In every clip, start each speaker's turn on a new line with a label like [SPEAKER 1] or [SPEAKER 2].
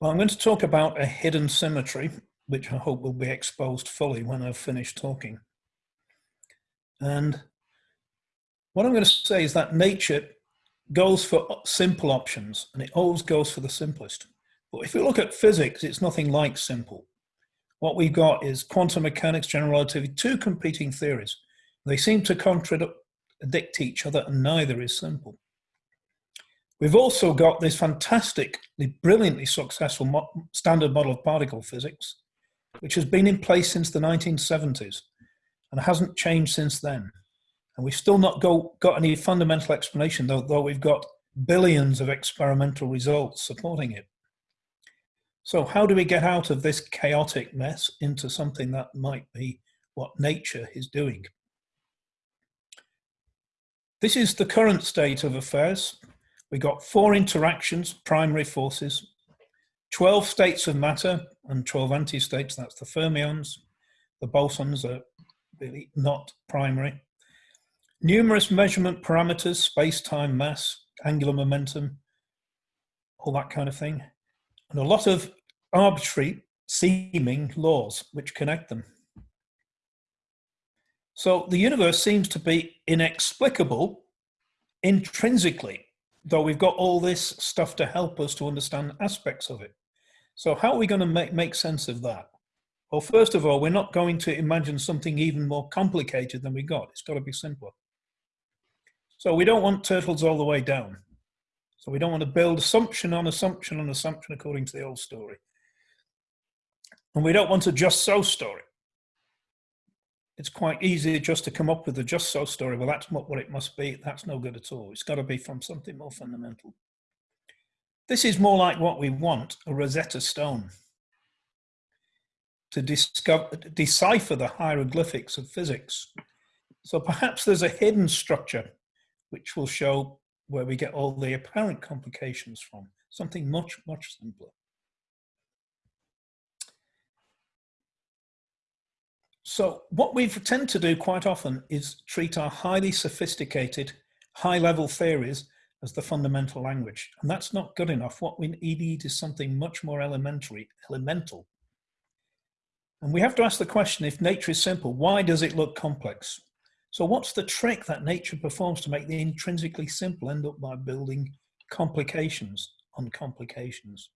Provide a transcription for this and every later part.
[SPEAKER 1] Well, I'm going to talk about a hidden symmetry, which I hope will be exposed fully when I've finished talking. And what I'm going to say is that nature goes for simple options and it always goes for the simplest. But if you look at physics, it's nothing like simple. What we've got is quantum mechanics, general relativity, two competing theories. They seem to contradict each other and neither is simple. We've also got this fantastically, brilliantly successful mo standard model of particle physics, which has been in place since the 1970s and hasn't changed since then. And we've still not go, got any fundamental explanation, though, though we've got billions of experimental results supporting it. So how do we get out of this chaotic mess into something that might be what nature is doing? This is the current state of affairs. We got four interactions, primary forces, 12 states of matter and 12 anti-states, that's the fermions. The bosons are really not primary. Numerous measurement parameters, space-time, mass, angular momentum, all that kind of thing. And a lot of arbitrary seeming laws which connect them. So the universe seems to be inexplicable intrinsically though we've got all this stuff to help us to understand aspects of it. So how are we going to make, make sense of that? Well, first of all, we're not going to imagine something even more complicated than we got. It's got to be simpler. So we don't want turtles all the way down. So we don't want to build assumption on assumption on assumption according to the old story. And we don't want a just so story it's quite easy just to come up with a just so story. Well, that's not what it must be. That's no good at all. It's got to be from something more fundamental. This is more like what we want, a Rosetta Stone, to discover, decipher the hieroglyphics of physics. So perhaps there's a hidden structure which will show where we get all the apparent complications from, something much, much simpler. So what we tend to do quite often is treat our highly sophisticated, high-level theories as the fundamental language. And that's not good enough. What we need is something much more elementary, elemental. And we have to ask the question, if nature is simple, why does it look complex? So what's the trick that nature performs to make the intrinsically simple end up by building complications on complications?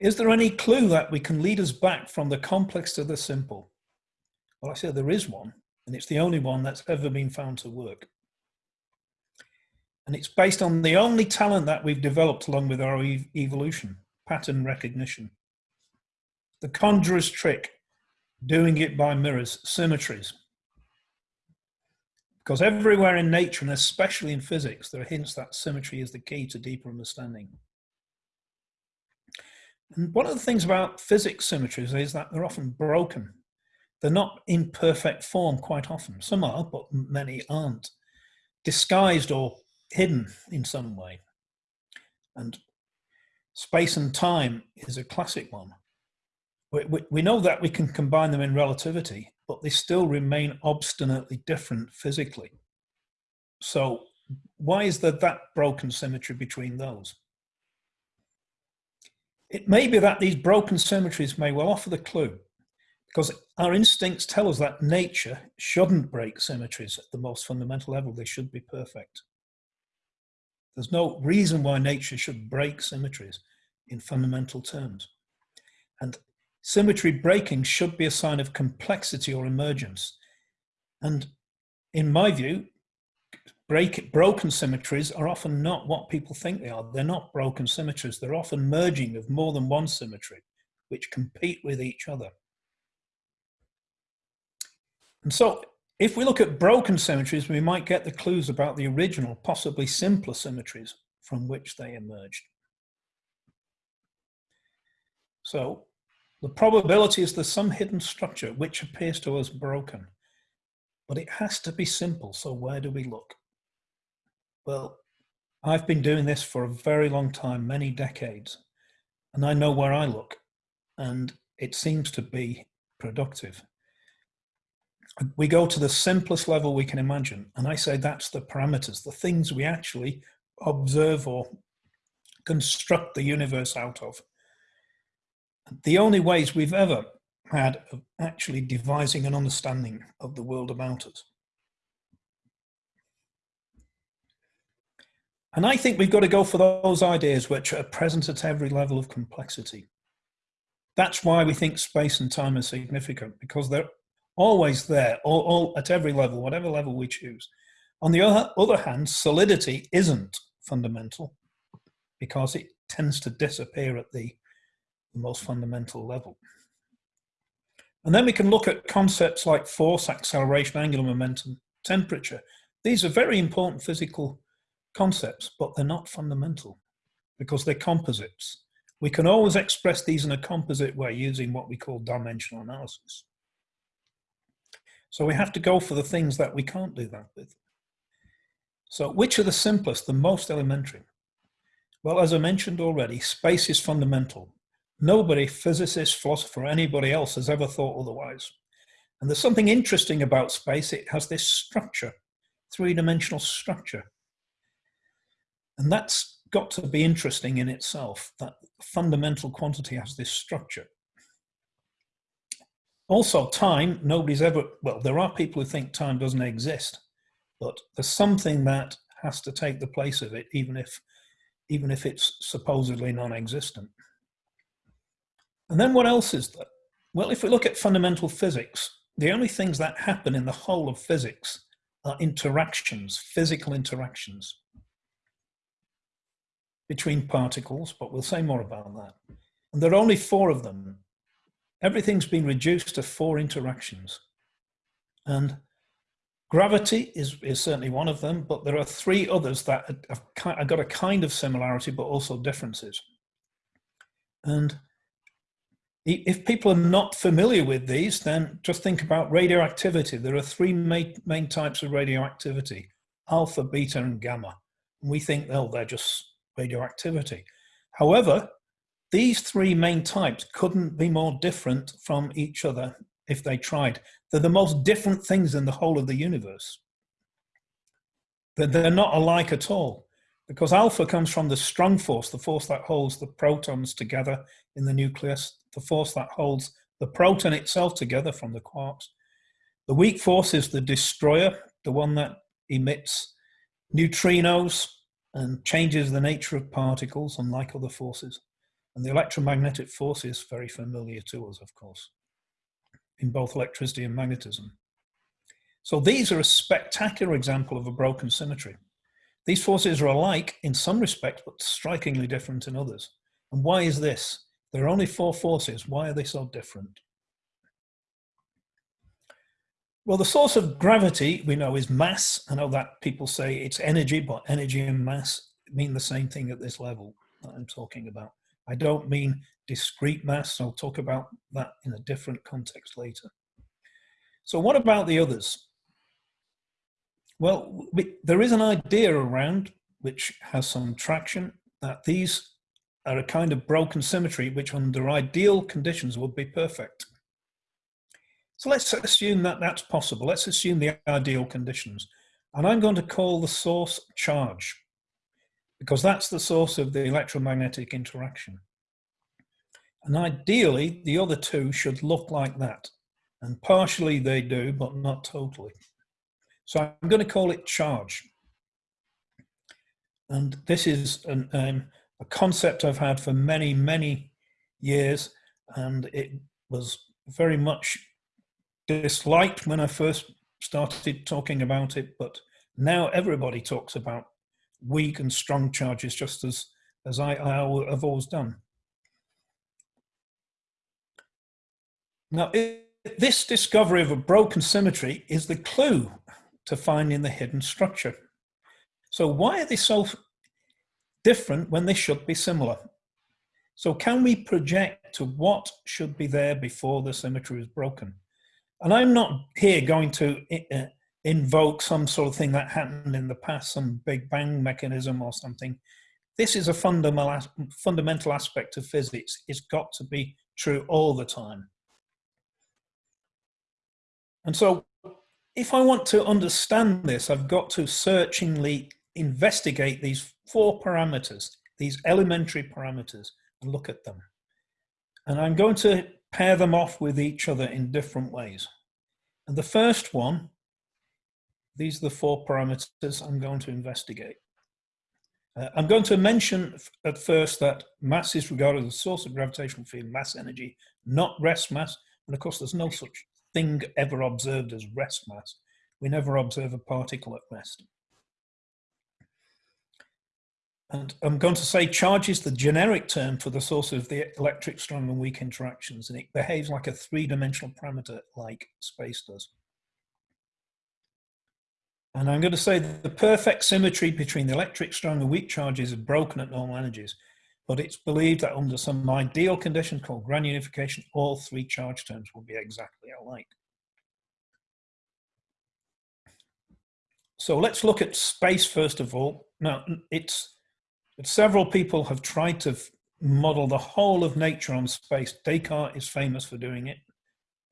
[SPEAKER 1] Is there any clue that we can lead us back from the complex to the simple? Well, I say there is one, and it's the only one that's ever been found to work. And it's based on the only talent that we've developed along with our ev evolution, pattern recognition. The conjurer's trick, doing it by mirrors, symmetries. Because everywhere in nature, and especially in physics, there are hints that symmetry is the key to deeper understanding. And one of the things about physics symmetries is that they're often broken. They're not in perfect form quite often. Some are, but many aren't. Disguised or hidden in some way. And space and time is a classic one. We, we, we know that we can combine them in relativity, but they still remain obstinately different physically. So why is there that broken symmetry between those? It may be that these broken symmetries may well offer the clue because our instincts tell us that nature shouldn't break symmetries at the most fundamental level. They should be perfect. There's no reason why nature should break symmetries in fundamental terms. And symmetry breaking should be a sign of complexity or emergence. And in my view, break, broken symmetries are often not what people think they are. They're not broken symmetries. They're often merging of more than one symmetry, which compete with each other. And so if we look at broken symmetries, we might get the clues about the original, possibly simpler symmetries from which they emerged. So the probability is there's some hidden structure which appears to us broken, but it has to be simple. So where do we look? Well, I've been doing this for a very long time, many decades, and I know where I look, and it seems to be productive. We go to the simplest level we can imagine, and I say that's the parameters, the things we actually observe or construct the universe out of. The only ways we've ever had of actually devising an understanding of the world about us. And I think we've got to go for those ideas which are present at every level of complexity. That's why we think space and time are significant, because they're always there, all, all at every level, whatever level we choose. On the other, other hand, solidity isn't fundamental because it tends to disappear at the, the most fundamental level. And then we can look at concepts like force, acceleration, angular momentum, temperature. These are very important physical concepts, but they're not fundamental because they're composites. We can always express these in a composite way using what we call dimensional analysis. So we have to go for the things that we can't do that with. So which are the simplest, the most elementary? Well, as I mentioned already, space is fundamental. Nobody, physicist, philosopher, anybody else has ever thought otherwise. And there's something interesting about space. It has this structure, three-dimensional structure. And that's got to be interesting in itself, that fundamental quantity has this structure. Also, time, nobody's ever, well, there are people who think time doesn't exist, but there's something that has to take the place of it, even if, even if it's supposedly non-existent. And then what else is there? Well, if we look at fundamental physics, the only things that happen in the whole of physics are interactions, physical interactions between particles, but we'll say more about that. And there are only four of them. Everything's been reduced to four interactions. And gravity is, is certainly one of them, but there are three others that have, have got a kind of similarity, but also differences. And if people are not familiar with these, then just think about radioactivity. There are three main, main types of radioactivity, alpha, beta, and gamma. And we think, oh, they're just radioactivity. However, these three main types couldn't be more different from each other if they tried. They're the most different things in the whole of the universe. They're not alike at all because alpha comes from the strong force, the force that holds the protons together in the nucleus, the force that holds the proton itself together from the quarks. The weak force is the destroyer, the one that emits neutrinos and changes the nature of particles, unlike other forces. And the electromagnetic force is very familiar to us, of course, in both electricity and magnetism. So these are a spectacular example of a broken symmetry. These forces are alike in some respects, but strikingly different in others. And why is this? There are only four forces. Why are they so different? Well, the source of gravity we know is mass. I know that people say it's energy, but energy and mass mean the same thing at this level that I'm talking about. I don't mean discrete mass. I'll talk about that in a different context later. So what about the others? Well, we, there is an idea around which has some traction that these are a kind of broken symmetry which under ideal conditions would be perfect. So let's assume that that's possible. Let's assume the ideal conditions. And I'm going to call the source charge because that's the source of the electromagnetic interaction. And ideally, the other two should look like that. And partially they do, but not totally. So I'm going to call it charge. And this is an, um, a concept I've had for many, many years, and it was very much disliked when I first started talking about it, but now everybody talks about weak and strong charges just as, as I, I have always done. Now, this discovery of a broken symmetry is the clue to finding the hidden structure. So why are they so different when they should be similar. So can we project to what should be there before the symmetry is broken? And I'm not here going to uh, invoke some sort of thing that happened in the past, some big bang mechanism or something. This is a fundamental, fundamental aspect of physics. It's got to be true all the time. And so if I want to understand this, I've got to searchingly investigate these four parameters, these elementary parameters and look at them. And I'm going to pair them off with each other in different ways. And the first one, these are the four parameters I'm going to investigate. Uh, I'm going to mention at first that mass is regarded as a source of gravitational field mass energy, not rest mass. And of course, there's no such thing ever observed as rest mass. We never observe a particle at rest. And I'm going to say charge is the generic term for the source of the electric strong and weak interactions, and it behaves like a three-dimensional parameter like space does. And I'm going to say the perfect symmetry between the electric strong and weak charges is broken at normal energies, but it's believed that under some ideal conditions called grand unification, all three charge terms will be exactly alike. So let's look at space first of all. Now, it's several people have tried to model the whole of nature on space. Descartes is famous for doing it.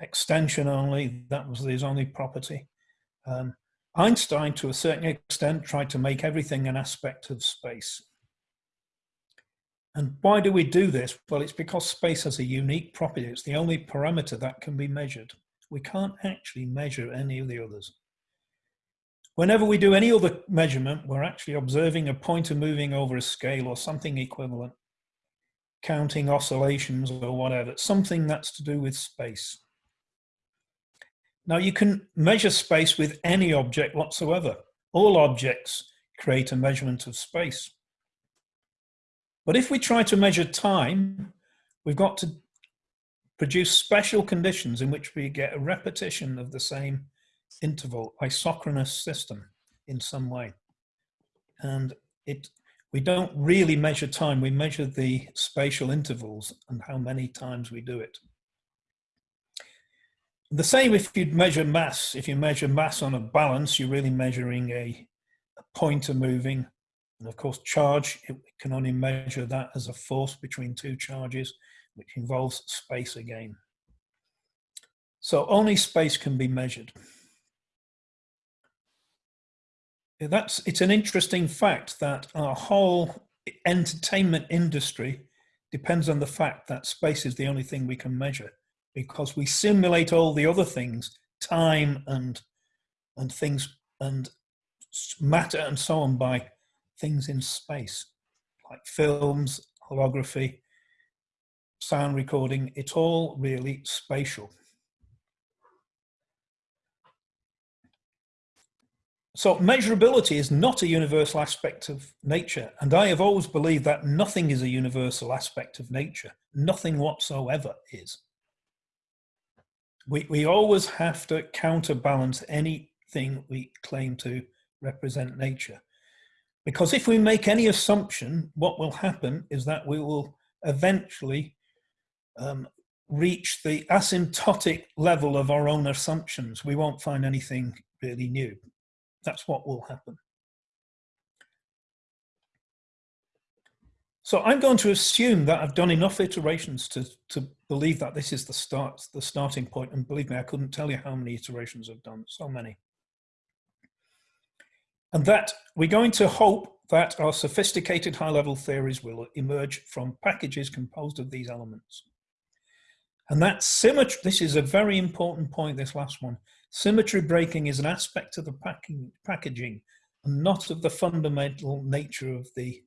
[SPEAKER 1] Extension only, that was his only property. Um, Einstein, to a certain extent, tried to make everything an aspect of space. And why do we do this? Well, it's because space has a unique property. It's the only parameter that can be measured. We can't actually measure any of the others. Whenever we do any other measurement, we're actually observing a pointer moving over a scale or something equivalent, counting oscillations or whatever, something that's to do with space. Now you can measure space with any object whatsoever. All objects create a measurement of space. But if we try to measure time, we've got to produce special conditions in which we get a repetition of the same interval isochronous system in some way. And it we don't really measure time, we measure the spatial intervals and how many times we do it. The same if you measure mass. If you measure mass on a balance, you're really measuring a, a pointer moving. And of course, charge, it can only measure that as a force between two charges, which involves space again. So only space can be measured that's it's an interesting fact that our whole entertainment industry depends on the fact that space is the only thing we can measure because we simulate all the other things time and and things and matter and so on by things in space like films holography sound recording it's all really spatial So measurability is not a universal aspect of nature. And I have always believed that nothing is a universal aspect of nature. Nothing whatsoever is. We, we always have to counterbalance anything we claim to represent nature. Because if we make any assumption, what will happen is that we will eventually um, reach the asymptotic level of our own assumptions. We won't find anything really new. That's what will happen. So I'm going to assume that I've done enough iterations to, to believe that this is the start, the starting point. And believe me, I couldn't tell you how many iterations I've done, so many. And that we're going to hope that our sophisticated high-level theories will emerge from packages composed of these elements. And that symmetry, this is a very important point, this last one. Symmetry breaking is an aspect of the packing, packaging and not of the fundamental nature of the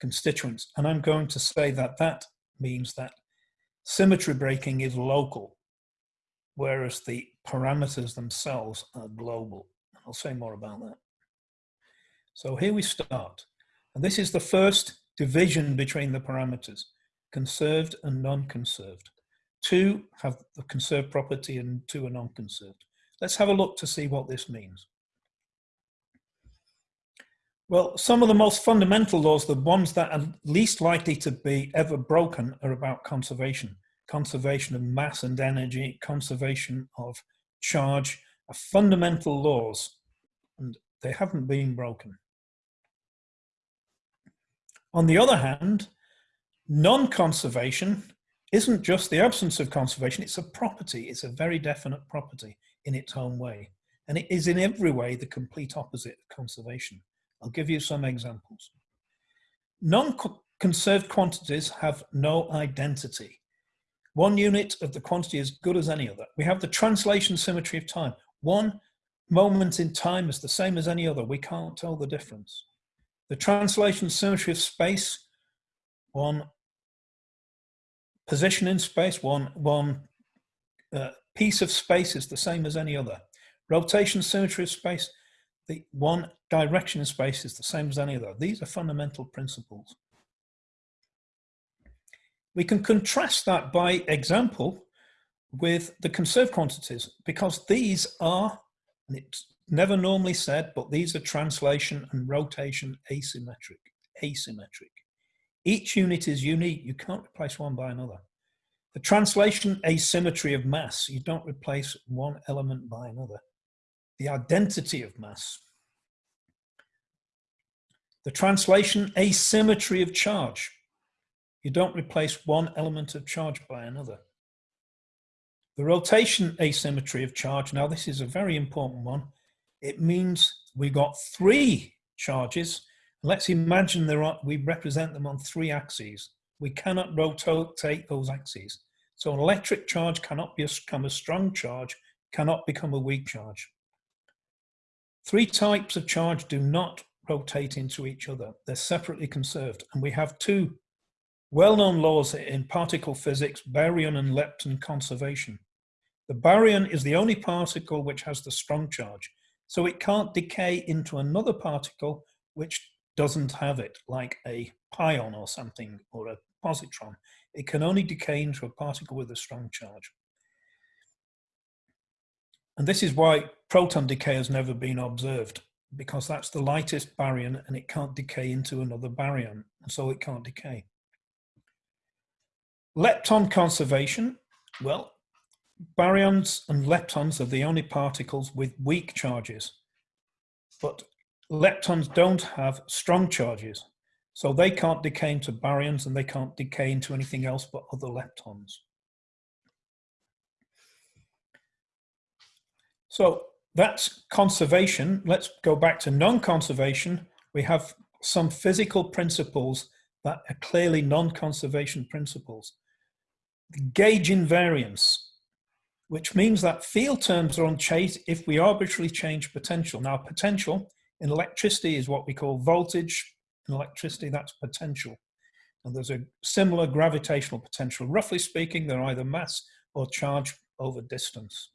[SPEAKER 1] constituents. And I'm going to say that that means that symmetry breaking is local, whereas the parameters themselves are global. I'll say more about that. So here we start. And this is the first division between the parameters, conserved and non-conserved. Two have the conserved property and two are non-conserved. Let's have a look to see what this means. Well, some of the most fundamental laws, the ones that are least likely to be ever broken are about conservation. Conservation of mass and energy, conservation of charge, are fundamental laws, and they haven't been broken. On the other hand, non-conservation isn't just the absence of conservation, it's a property, it's a very definite property in its own way. And it is in every way the complete opposite of conservation. I'll give you some examples. Non-conserved quantities have no identity. One unit of the quantity is good as any other. We have the translation symmetry of time. One moment in time is the same as any other. We can't tell the difference. The translation symmetry of space, one position in space, one, one uh, piece of space is the same as any other. Rotation symmetry of space, the one direction in space is the same as any other. These are fundamental principles. We can contrast that by example with the conserved quantities because these are, and it's never normally said, but these are translation and rotation asymmetric, asymmetric. Each unit is unique. You can't replace one by another. The translation asymmetry of mass, you don't replace one element by another. The identity of mass. The translation asymmetry of charge. You don't replace one element of charge by another. The rotation asymmetry of charge, now this is a very important one. It means we got three charges. Let's imagine there are, we represent them on three axes. We cannot rotate those axes. So an electric charge cannot become a strong charge, cannot become a weak charge. Three types of charge do not rotate into each other. They're separately conserved. And we have two well-known laws in particle physics, baryon and lepton conservation. The baryon is the only particle which has the strong charge, so it can't decay into another particle which doesn't have it, like a pion or something, or a positron. It can only decay into a particle with a strong charge. And this is why proton decay has never been observed, because that's the lightest baryon and it can't decay into another baryon, and so it can't decay. Lepton conservation, well, baryons and leptons are the only particles with weak charges, but leptons don't have strong charges. So they can't decay into baryons and they can't decay into anything else but other leptons. So that's conservation. Let's go back to non-conservation. We have some physical principles that are clearly non-conservation principles. Gauge invariance, which means that field terms are unchanged if we arbitrarily change potential. Now potential in electricity is what we call voltage. In electricity, that's potential. And there's a similar gravitational potential. Roughly speaking, they're either mass or charge over distance.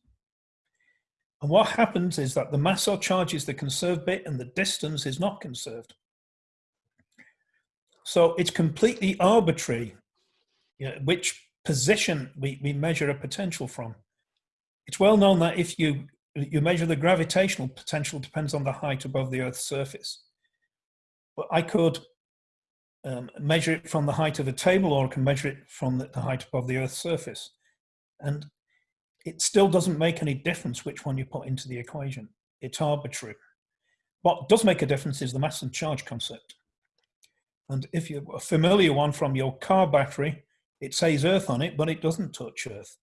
[SPEAKER 1] And what happens is that the mass or charge is the conserved bit and the distance is not conserved. So it's completely arbitrary you know, which position we, we measure a potential from. It's well known that if you, you measure the gravitational potential depends on the height above the Earth's surface. But I could um, measure it from the height of a table or I can measure it from the, the height above the Earth's surface. And it still doesn't make any difference which one you put into the equation. It's arbitrary. What does make a difference is the mass and charge concept. And if you're a familiar one from your car battery, it says Earth on it, but it doesn't touch Earth.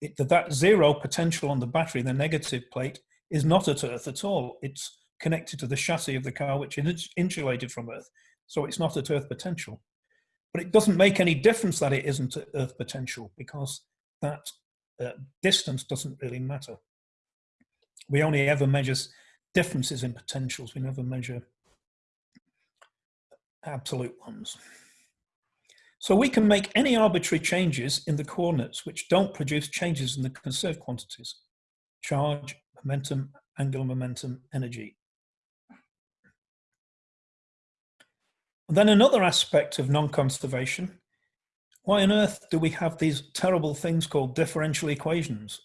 [SPEAKER 1] It, that zero potential on the battery, the negative plate, is not at Earth at all. It's connected to the chassis of the car, which is insulated from Earth. So it's not at Earth potential. But it doesn't make any difference that it isn't at Earth potential because that uh, distance doesn't really matter. We only ever measure differences in potentials. We never measure absolute ones. So we can make any arbitrary changes in the coordinates which don't produce changes in the conserved quantities, charge, momentum, angular momentum, energy. Then another aspect of non-conservation why on earth do we have these terrible things called differential equations?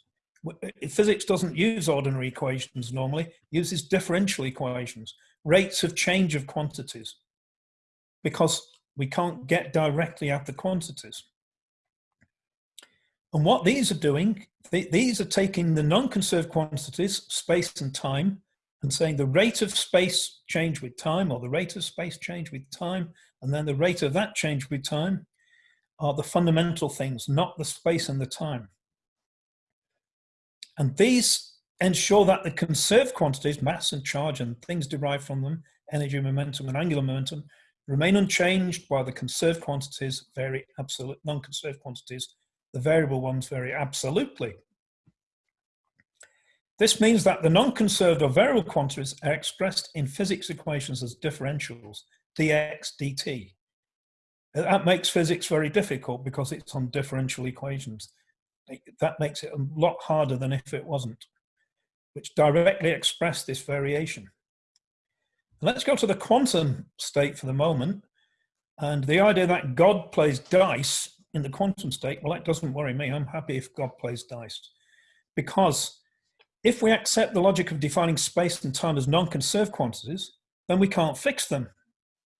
[SPEAKER 1] Physics doesn't use ordinary equations normally, uses differential equations, rates of change of quantities, because we can't get directly at the quantities. And what these are doing, these are taking the non-conserved quantities, space and time, and saying the rate of space change with time, or the rate of space change with time, and then the rate of that change with time, are the fundamental things, not the space and the time. And these ensure that the conserved quantities, mass and charge and things derived from them, energy, momentum and angular momentum, remain unchanged while the conserved quantities vary absolute, non-conserved quantities, the variable ones vary absolutely. This means that the non-conserved or variable quantities are expressed in physics equations as differentials, dx, dt. That makes physics very difficult because it's on differential equations. That makes it a lot harder than if it wasn't, which directly express this variation. Let's go to the quantum state for the moment. And the idea that God plays dice in the quantum state, well, that doesn't worry me. I'm happy if God plays dice. Because if we accept the logic of defining space and time as non-conserved quantities, then we can't fix them.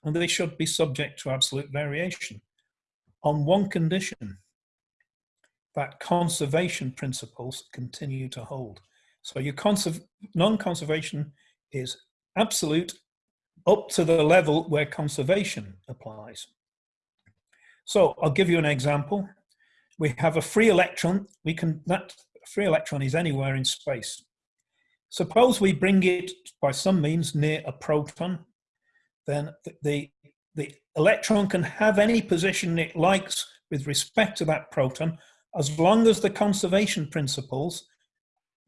[SPEAKER 1] And they should be subject to absolute variation on one condition, that conservation principles continue to hold. So your non-conservation is absolute up to the level where conservation applies. So I'll give you an example. We have a free electron. We can that free electron is anywhere in space. Suppose we bring it by some means near a proton, then the, the electron can have any position it likes with respect to that proton, as long as the conservation principles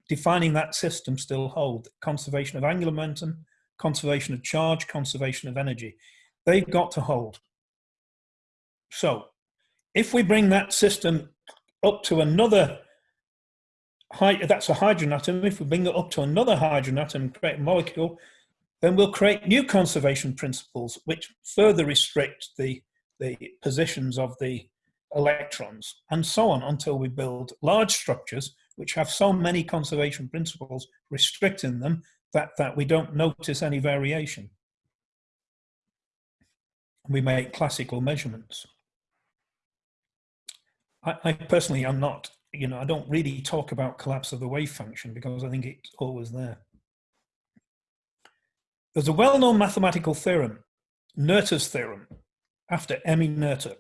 [SPEAKER 1] defining that system still hold. Conservation of angular momentum, conservation of charge, conservation of energy. They've got to hold. So if we bring that system up to another, that's a hydrogen atom, if we bring it up to another hydrogen atom and create a molecule, then we'll create new conservation principles which further restrict the, the positions of the electrons and so on until we build large structures which have so many conservation principles restricting them that, that we don't notice any variation. We make classical measurements. I, I personally am not, you know, I don't really talk about collapse of the wave function because I think it's always there. There's a well-known mathematical theorem, Noether's theorem, after Emmy Noether,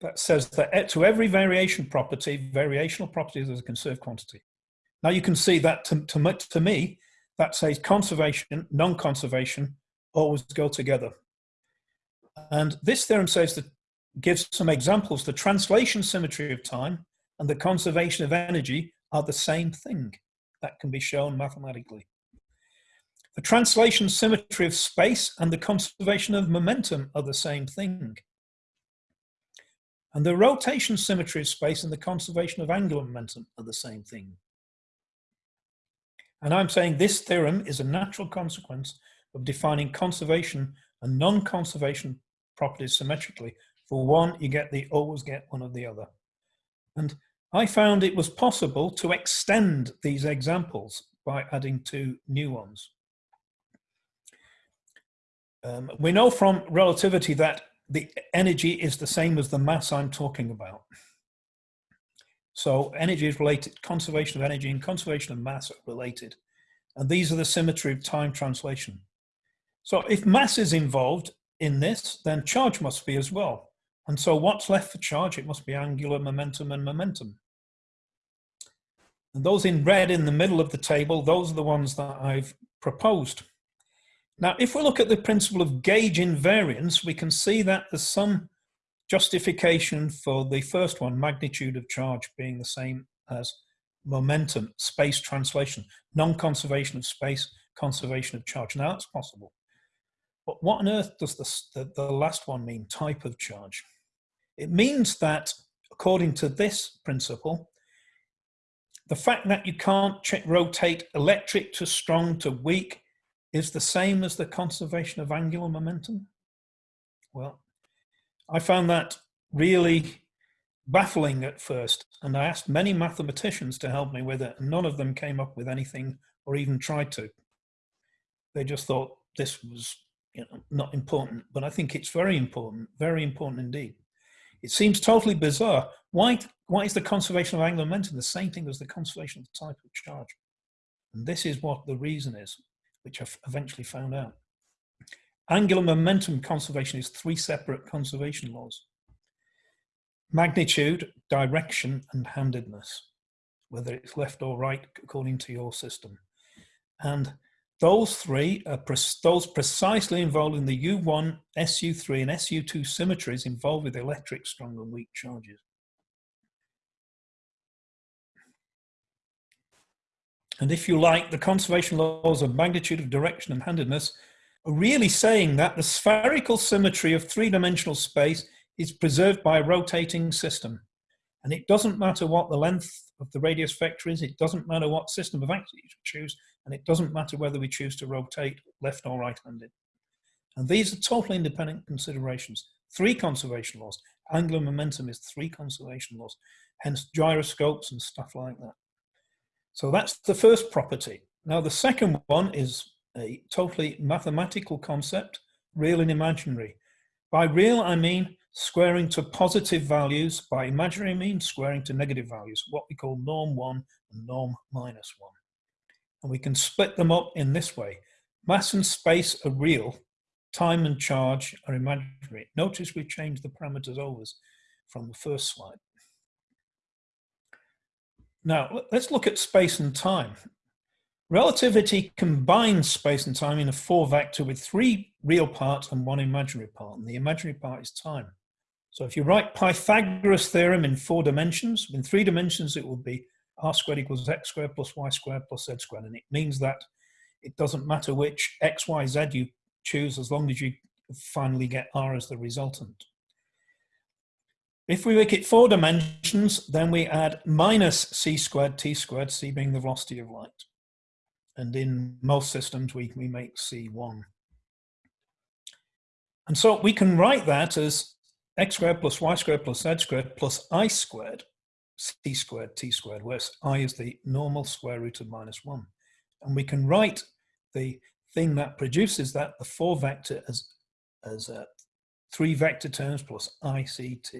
[SPEAKER 1] that says that to every variation property, variational property is a conserved quantity. Now you can see that to, to, to me, that says conservation, non-conservation always go together. And this theorem says that gives some examples. The translation symmetry of time and the conservation of energy are the same thing. That can be shown mathematically. The translation symmetry of space and the conservation of momentum are the same thing. And the rotation symmetry of space and the conservation of angular momentum are the same thing. And I'm saying this theorem is a natural consequence of defining conservation and non-conservation properties symmetrically. For one, you get the always get one of the other. And I found it was possible to extend these examples by adding two new ones. Um, we know from relativity that the energy is the same as the mass I'm talking about. So energy is related, conservation of energy and conservation of mass are related. And these are the symmetry of time translation. So if mass is involved in this, then charge must be as well. And so what's left for charge? It must be angular momentum and momentum. And those in red in the middle of the table, those are the ones that I've proposed. Now, if we look at the principle of gauge invariance, we can see that there's some justification for the first one, magnitude of charge being the same as momentum, space translation, non-conservation of space, conservation of charge. Now that's possible. But what on earth does this, the, the last one mean, type of charge? It means that, according to this principle, the fact that you can't rotate electric to strong to weak is the same as the conservation of angular momentum? Well, I found that really baffling at first, and I asked many mathematicians to help me with it, and none of them came up with anything or even tried to. They just thought this was you know, not important, but I think it's very important, very important indeed. It seems totally bizarre. Why, why is the conservation of angular momentum the same thing as the conservation of the type of charge? And this is what the reason is, which I've eventually found out. Angular momentum conservation is three separate conservation laws. Magnitude, direction, and handedness, whether it's left or right according to your system. And those three are pre those precisely involved in the U1, SU3 and SU2 symmetries involved with electric strong and weak charges. And if you like, the conservation laws of magnitude of direction and handedness are really saying that the spherical symmetry of three-dimensional space is preserved by a rotating system. And it doesn't matter what the length of the radius vector is, it doesn't matter what system of axes you choose, and it doesn't matter whether we choose to rotate left or right-handed. And these are totally independent considerations. Three conservation laws. Angular momentum is three conservation laws, hence gyroscopes and stuff like that. So that's the first property. Now the second one is a totally mathematical concept, real and imaginary. By real, I mean squaring to positive values. By imaginary, I mean squaring to negative values, what we call norm one and norm minus one. And we can split them up in this way. Mass and space are real, time and charge are imaginary. Notice we changed the parameters over from the first slide. Now, let's look at space and time. Relativity combines space and time in a four vector with three real parts and one imaginary part, and the imaginary part is time. So if you write Pythagoras theorem in four dimensions, in three dimensions it will be r squared equals x squared plus y squared plus z squared, and it means that it doesn't matter which x, y, z you choose as long as you finally get r as the resultant. If we make it four dimensions, then we add minus c squared t squared, c being the velocity of light. And in most systems, we, we make c1. And so we can write that as x squared plus y squared plus z squared plus i squared, c squared t squared, where i is the normal square root of minus 1. And we can write the thing that produces that, the four vector, as, as uh, three vector terms plus ict.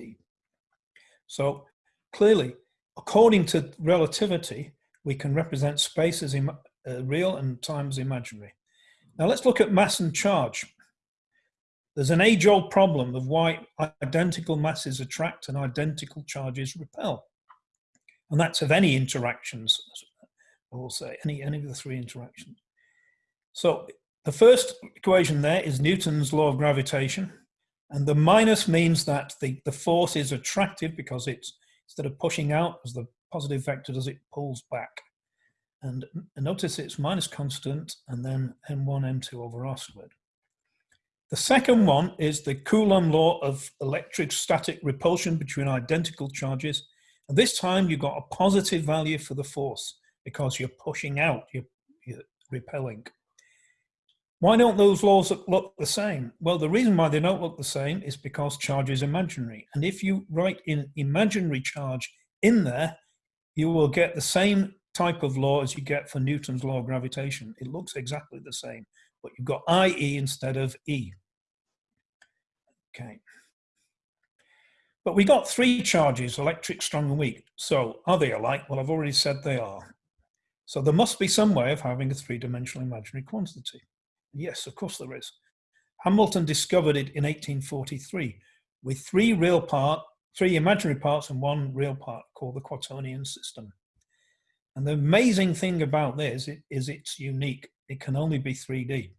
[SPEAKER 1] So clearly, according to relativity, we can represent space as uh, real and time as imaginary. Now let's look at mass and charge. There's an age-old problem of why identical masses attract and identical charges repel. And that's of any interactions, I will say, any, any of the three interactions. So the first equation there is Newton's law of gravitation. And the minus means that the, the force is attractive because it's, instead of pushing out as the positive vector does, it pulls back. And notice it's minus constant and then m1, m2 over r squared. The second one is the Coulomb law of electrostatic repulsion between identical charges. And this time you've got a positive value for the force because you're pushing out, you're, you're repelling. Why don't those laws look the same? Well, the reason why they don't look the same is because charge is imaginary. And if you write in imaginary charge in there, you will get the same type of law as you get for Newton's law of gravitation. It looks exactly the same, but you've got IE instead of E. Okay. But we got three charges, electric, strong and weak. So are they alike? Well, I've already said they are. So there must be some way of having a three-dimensional imaginary quantity. Yes, of course there is. Hamilton discovered it in 1843 with three real part, three imaginary parts and one real part called the quaternion system. And the amazing thing about this is it's unique. It can only be 3D.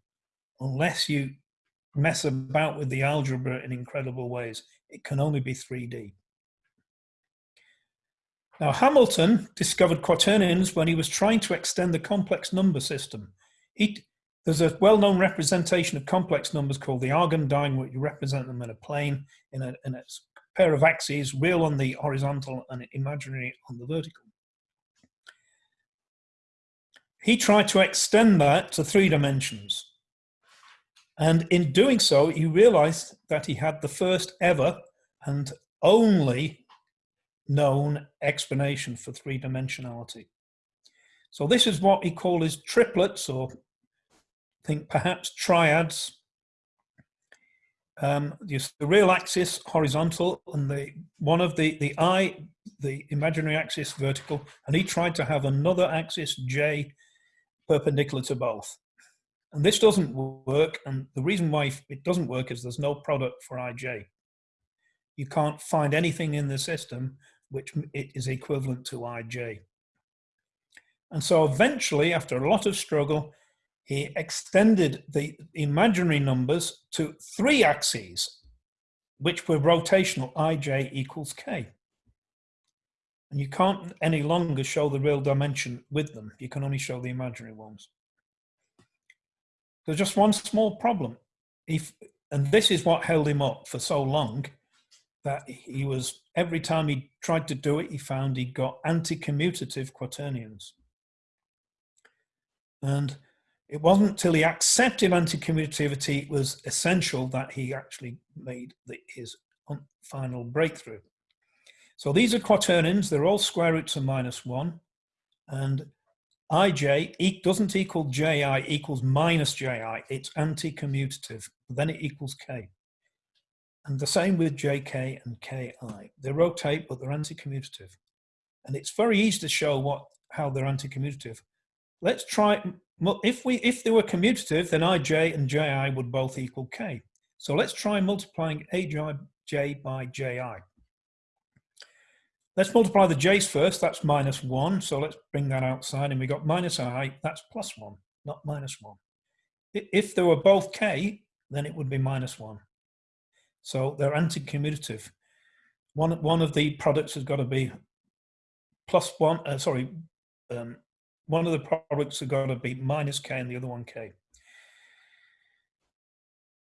[SPEAKER 1] Unless you mess about with the algebra in incredible ways, it can only be 3D. Now, Hamilton discovered quaternions when he was trying to extend the complex number system. He, there's a well-known representation of complex numbers called the Argandine, where you represent them in a plane in a, in a pair of axes, real on the horizontal and imaginary on the vertical. He tried to extend that to three dimensions. And in doing so, he realized that he had the first ever and only known explanation for three dimensionality. So this is what he called his triplets or think perhaps triads. Um, the real axis horizontal and the one of the the eye, the imaginary axis vertical, and he tried to have another axis J perpendicular to both. And this doesn't work, and the reason why it doesn't work is there's no product for IJ. You can't find anything in the system which is equivalent to IJ. And so eventually, after a lot of struggle, he extended the imaginary numbers to three axes, which were rotational, ij equals k. And you can't any longer show the real dimension with them. You can only show the imaginary ones. There's just one small problem. If, and this is what held him up for so long, that he was, every time he tried to do it, he found he got anti-commutative quaternions. And it wasn't until he accepted anti-commutativity was essential that he actually made the, his final breakthrough. So these are quaternions, they're all square roots of minus one, and ij e doesn't equal ji equals minus ji, it's anti-commutative, then it equals k. And the same with jk and ki. They rotate, but they're anti-commutative. And it's very easy to show what how they're anti-commutative. Let's try, if, we, if they were commutative, then ij and ji would both equal k. So let's try multiplying aj by ji. Let's multiply the j's first, that's minus one. So let's bring that outside and we got minus i, that's plus one, not minus one. If they were both k, then it would be minus one. So they're anti-commutative. One, one of the products has got to be plus one, uh, sorry, um, one of the products have got to be minus k and the other one k.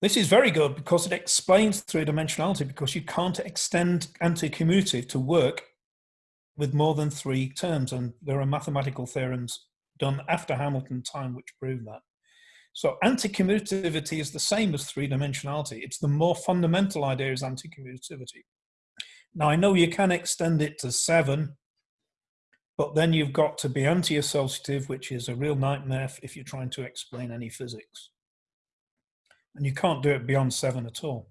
[SPEAKER 1] This is very good because it explains three-dimensionality because you can't extend anti-commutative to work with more than three terms. And there are mathematical theorems done after Hamilton time which prove that. So anti-commutativity is the same as three-dimensionality. It's the more fundamental idea is anti-commutativity. Now I know you can extend it to seven, but then you've got to be anti-associative, which is a real nightmare if you're trying to explain any physics. And you can't do it beyond seven at all.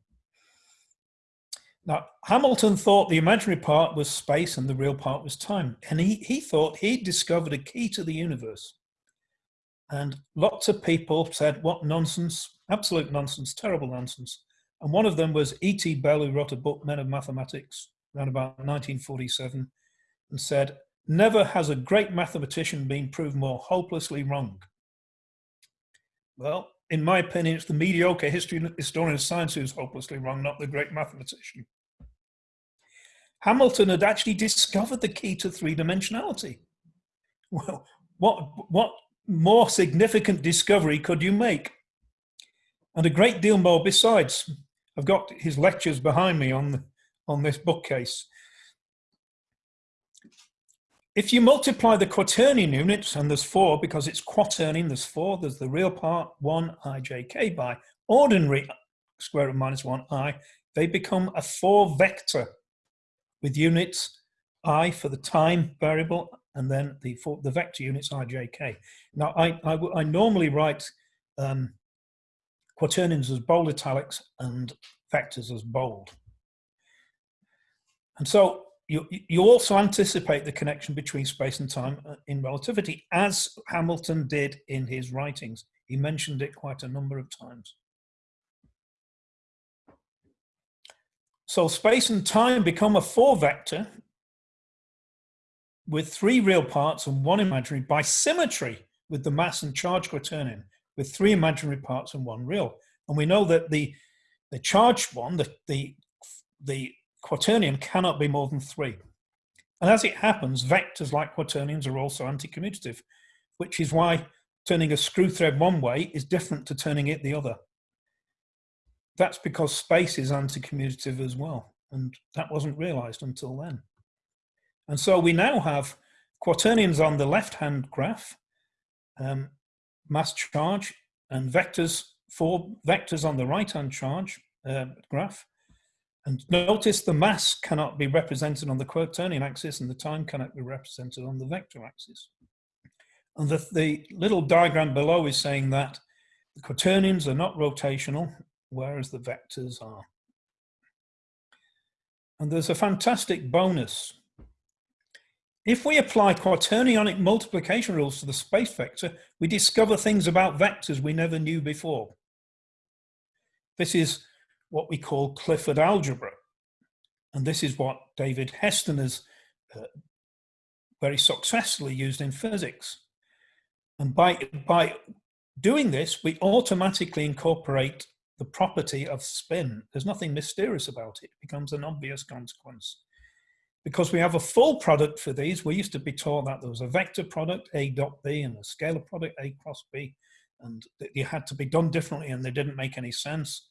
[SPEAKER 1] Now, Hamilton thought the imaginary part was space and the real part was time. And he, he thought he'd discovered a key to the universe. And lots of people said, what nonsense, absolute nonsense, terrible nonsense. And one of them was E.T. Bell, who wrote a book, Men of Mathematics, around about 1947, and said, never has a great mathematician been proved more hopelessly wrong. Well, in my opinion, it's the mediocre history historian of science who's hopelessly wrong, not the great mathematician. Hamilton had actually discovered the key to three-dimensionality. Well, what, what more significant discovery could you make? And a great deal more besides. I've got his lectures behind me on, the, on this bookcase. If you multiply the quaternion units, and there's four because it's quaternion, there's four, there's the real part, one ijk by ordinary square root minus one i, they become a four vector with units i for the time variable and then the, for the vector units ijk. Now I, I, I normally write um, quaternions as bold italics and vectors as bold. And so you, you also anticipate the connection between space and time uh, in relativity, as Hamilton did in his writings. He mentioned it quite a number of times. So space and time become a four vector with three real parts and one imaginary by symmetry with the mass and charge quaternion with three imaginary parts and one real. And we know that the, the charged one, the, the, the quaternion cannot be more than three. And as it happens, vectors like quaternions are also anti-commutative, which is why turning a screw thread one way is different to turning it the other. That's because space is anti-commutative as well. And that wasn't realized until then. And so we now have quaternions on the left-hand graph, um, mass charge, and vectors, four vectors on the right-hand charge uh, graph, and notice the mass cannot be represented on the quaternion axis and the time cannot be represented on the vector axis. And the, the little diagram below is saying that the quaternions are not rotational, whereas the vectors are. And there's a fantastic bonus. If we apply quaternionic multiplication rules to the space vector, we discover things about vectors we never knew before. This is what we call Clifford algebra. And this is what David Hestenes has uh, very successfully used in physics. And by, by doing this, we automatically incorporate the property of spin. There's nothing mysterious about it. It becomes an obvious consequence. Because we have a full product for these, we used to be taught that there was a vector product, A dot B, and a scalar product, A cross B, and that they had to be done differently and they didn't make any sense.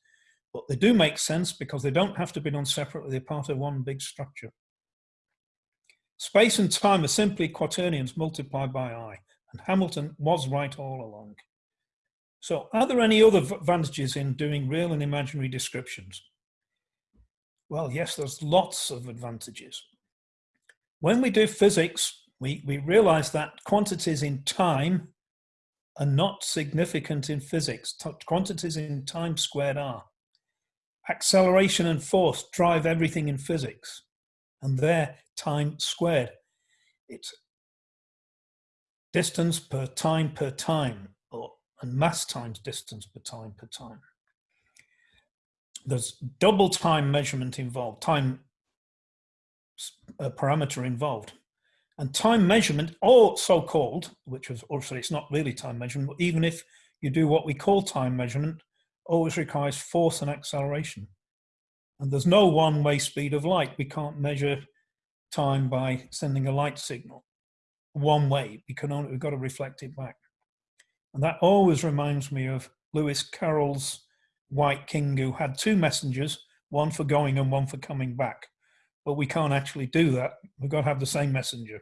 [SPEAKER 1] But they do make sense because they don't have to be done separately. They're part of one big structure. Space and time are simply quaternions multiplied by I, and Hamilton was right all along. So are there any other advantages in doing real and imaginary descriptions? Well, yes, there's lots of advantages. When we do physics, we, we realize that quantities in time are not significant in physics. Quantities in time squared are. Acceleration and force drive everything in physics, and they're time squared. It's distance per time per time or, and mass times distance per time per time. There's double time measurement involved, time uh, parameter involved. And time measurement, or so-called, which was also, it's not really time measurement, but even if you do what we call time measurement, always requires force and acceleration. And there's no one-way speed of light. We can't measure time by sending a light signal one way. We can only, we've got to reflect it back. And that always reminds me of Lewis Carroll's White King, who had two messengers, one for going and one for coming back. But we can't actually do that. We've got to have the same messenger.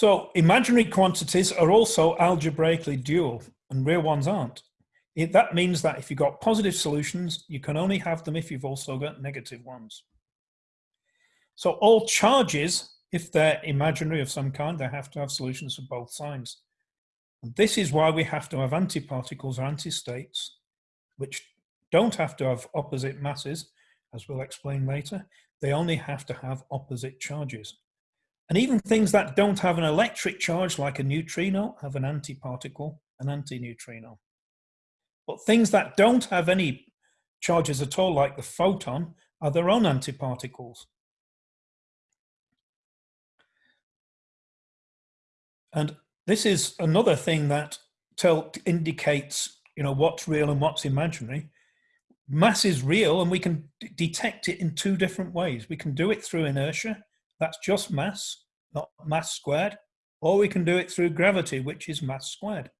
[SPEAKER 1] So imaginary quantities are also algebraically dual and real ones aren't. It, that means that if you've got positive solutions, you can only have them if you've also got negative ones. So all charges if they're imaginary of some kind, they have to have solutions for both signs. And this is why we have to have antiparticles or antistates, which don't have to have opposite masses, as we'll explain later. They only have to have opposite charges. And even things that don't have an electric charge, like a neutrino, have an antiparticle, an antineutrino. But things that don't have any charges at all, like the photon, are their own antiparticles. And this is another thing that tell, indicates, you know, what's real and what's imaginary. Mass is real and we can detect it in two different ways. We can do it through inertia, that's just mass, not mass squared, or we can do it through gravity, which is mass squared.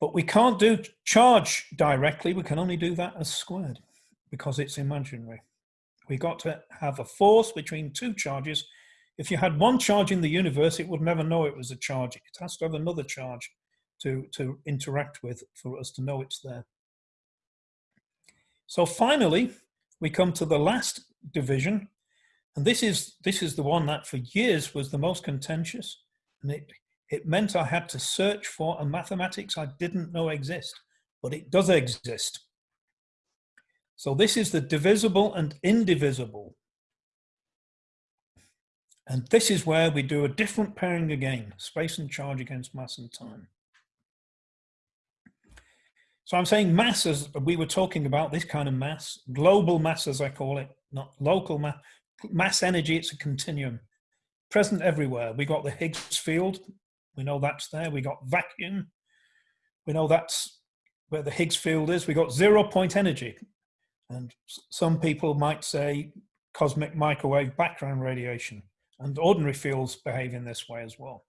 [SPEAKER 1] But we can't do charge directly, we can only do that as squared because it's imaginary. We got to have a force between two charges if you had one charge in the universe, it would never know it was a charge. It has to have another charge to, to interact with for us to know it's there. So finally, we come to the last division. And this is, this is the one that for years was the most contentious. And it, it meant I had to search for a mathematics I didn't know exist, but it does exist. So this is the divisible and indivisible. And this is where we do a different pairing again, space and charge against mass and time. So I'm saying mass as we were talking about this kind of mass, global mass as I call it, not local mass, mass energy, it's a continuum, present everywhere. We got the Higgs field, we know that's there. We got vacuum, we know that's where the Higgs field is. We got zero point energy. And some people might say cosmic microwave background radiation and ordinary fields behave in this way as well.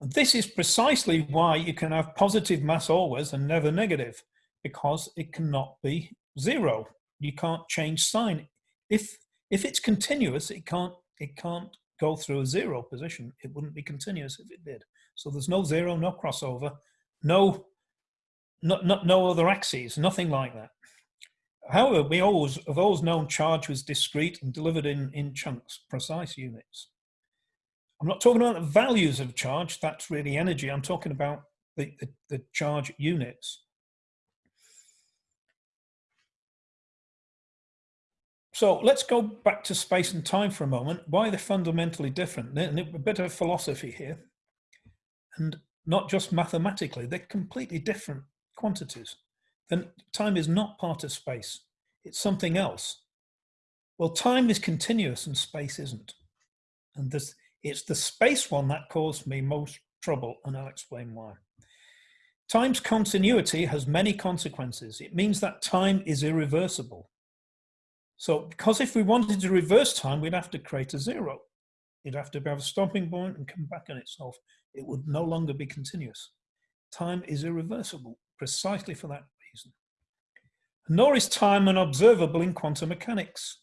[SPEAKER 1] And this is precisely why you can have positive mass always and never negative, because it cannot be zero. You can't change sign. If, if it's continuous, it can't, it can't go through a zero position. It wouldn't be continuous if it did. So there's no zero, no crossover, no, no, no, no other axes, nothing like that. However, we always have always known charge was discrete and delivered in, in chunks, precise units. I'm not talking about the values of charge, that's really energy. I'm talking about the, the, the charge units. So let's go back to space and time for a moment. Why they're fundamentally different? A bit of philosophy here. And not just mathematically, they're completely different quantities then time is not part of space. It's something else. Well, time is continuous and space isn't. And this, It's the space one that caused me most trouble, and I'll explain why. Time's continuity has many consequences. It means that time is irreversible. So because if we wanted to reverse time, we'd have to create a zero. You'd have to have a stopping point and come back on itself. It would no longer be continuous. Time is irreversible precisely for that reason. Nor is time unobservable in quantum mechanics.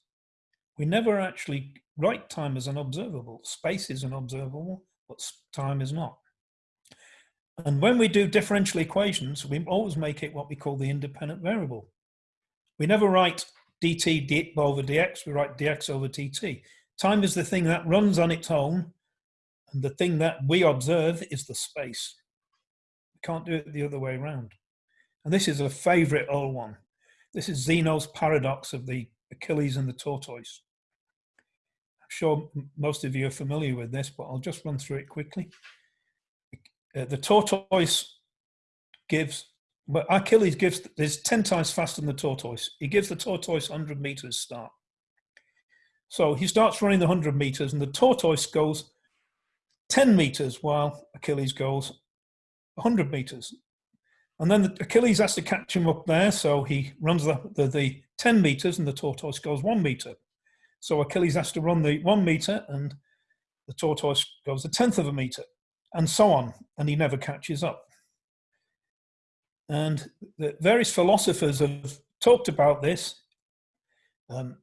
[SPEAKER 1] We never actually write time as an observable. Space is an observable, but time is not. And when we do differential equations, we always make it what we call the independent variable. We never write dt over dx, we write dx over dt. Time is the thing that runs on its own, and the thing that we observe is the space. We can't do it the other way around. And this is a favorite old one. This is Zeno's paradox of the Achilles and the tortoise. I'm sure most of you are familiar with this, but I'll just run through it quickly. Uh, the tortoise gives, well, Achilles gives, is 10 times faster than the tortoise. He gives the tortoise 100 meters start. So he starts running the 100 meters and the tortoise goes 10 meters while Achilles goes 100 meters. And then the, Achilles has to catch him up there. So he runs the, the, the 10 meters and the tortoise goes one meter. So Achilles has to run the one meter and the tortoise goes a tenth of a meter and so on, and he never catches up. And various philosophers have talked about this. Um,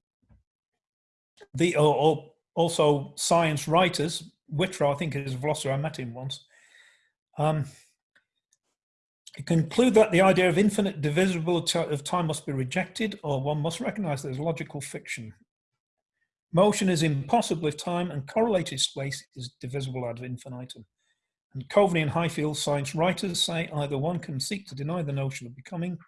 [SPEAKER 1] the or, or also science writers, Whitrow, I think is a philosopher, I met him once. Um, conclude that the idea of infinite divisibility of time must be rejected, or one must recognize there's logical fiction. Motion is impossible if time and correlated space is divisible ad infinitum. And Coveney and Highfield science writers say either one can seek to deny the notion of becoming, in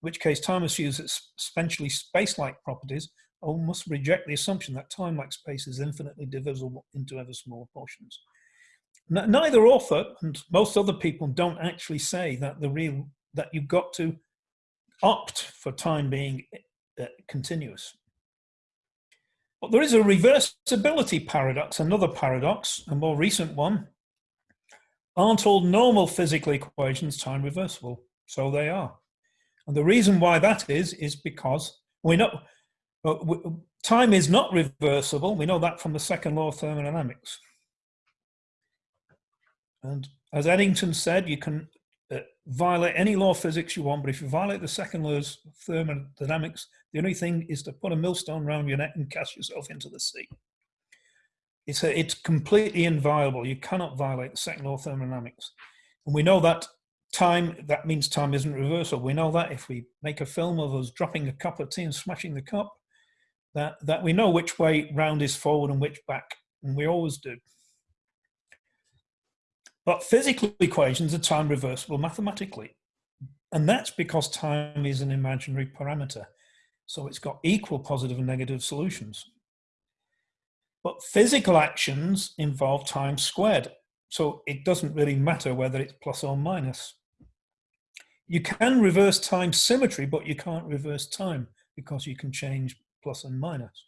[SPEAKER 1] which case time assumes its essentially space-like properties, or must reject the assumption that time, like space, is infinitely divisible into ever smaller portions. neither author and most other people don't actually say that the real that you've got to opt for time being uh, continuous. But there is a reversibility paradox, another paradox, a more recent one, Aren't all normal physical equations time reversible? So they are. And the reason why that is, is because we know time is not reversible. We know that from the second law of thermodynamics. And as Eddington said, you can uh, violate any law of physics you want, but if you violate the second law of thermodynamics, the only thing is to put a millstone around your neck and cast yourself into the sea. It's, it's completely inviolable. You cannot violate the second law of thermodynamics. And we know that time, that means time isn't reversible. We know that if we make a film of us dropping a cup of tea and smashing the cup, that, that we know which way round is forward and which back, and we always do. But physical equations are time reversible mathematically. And that's because time is an imaginary parameter. So it's got equal positive and negative solutions. But physical actions involve time squared. So it doesn't really matter whether it's plus or minus. You can reverse time symmetry, but you can't reverse time because you can change plus and minus.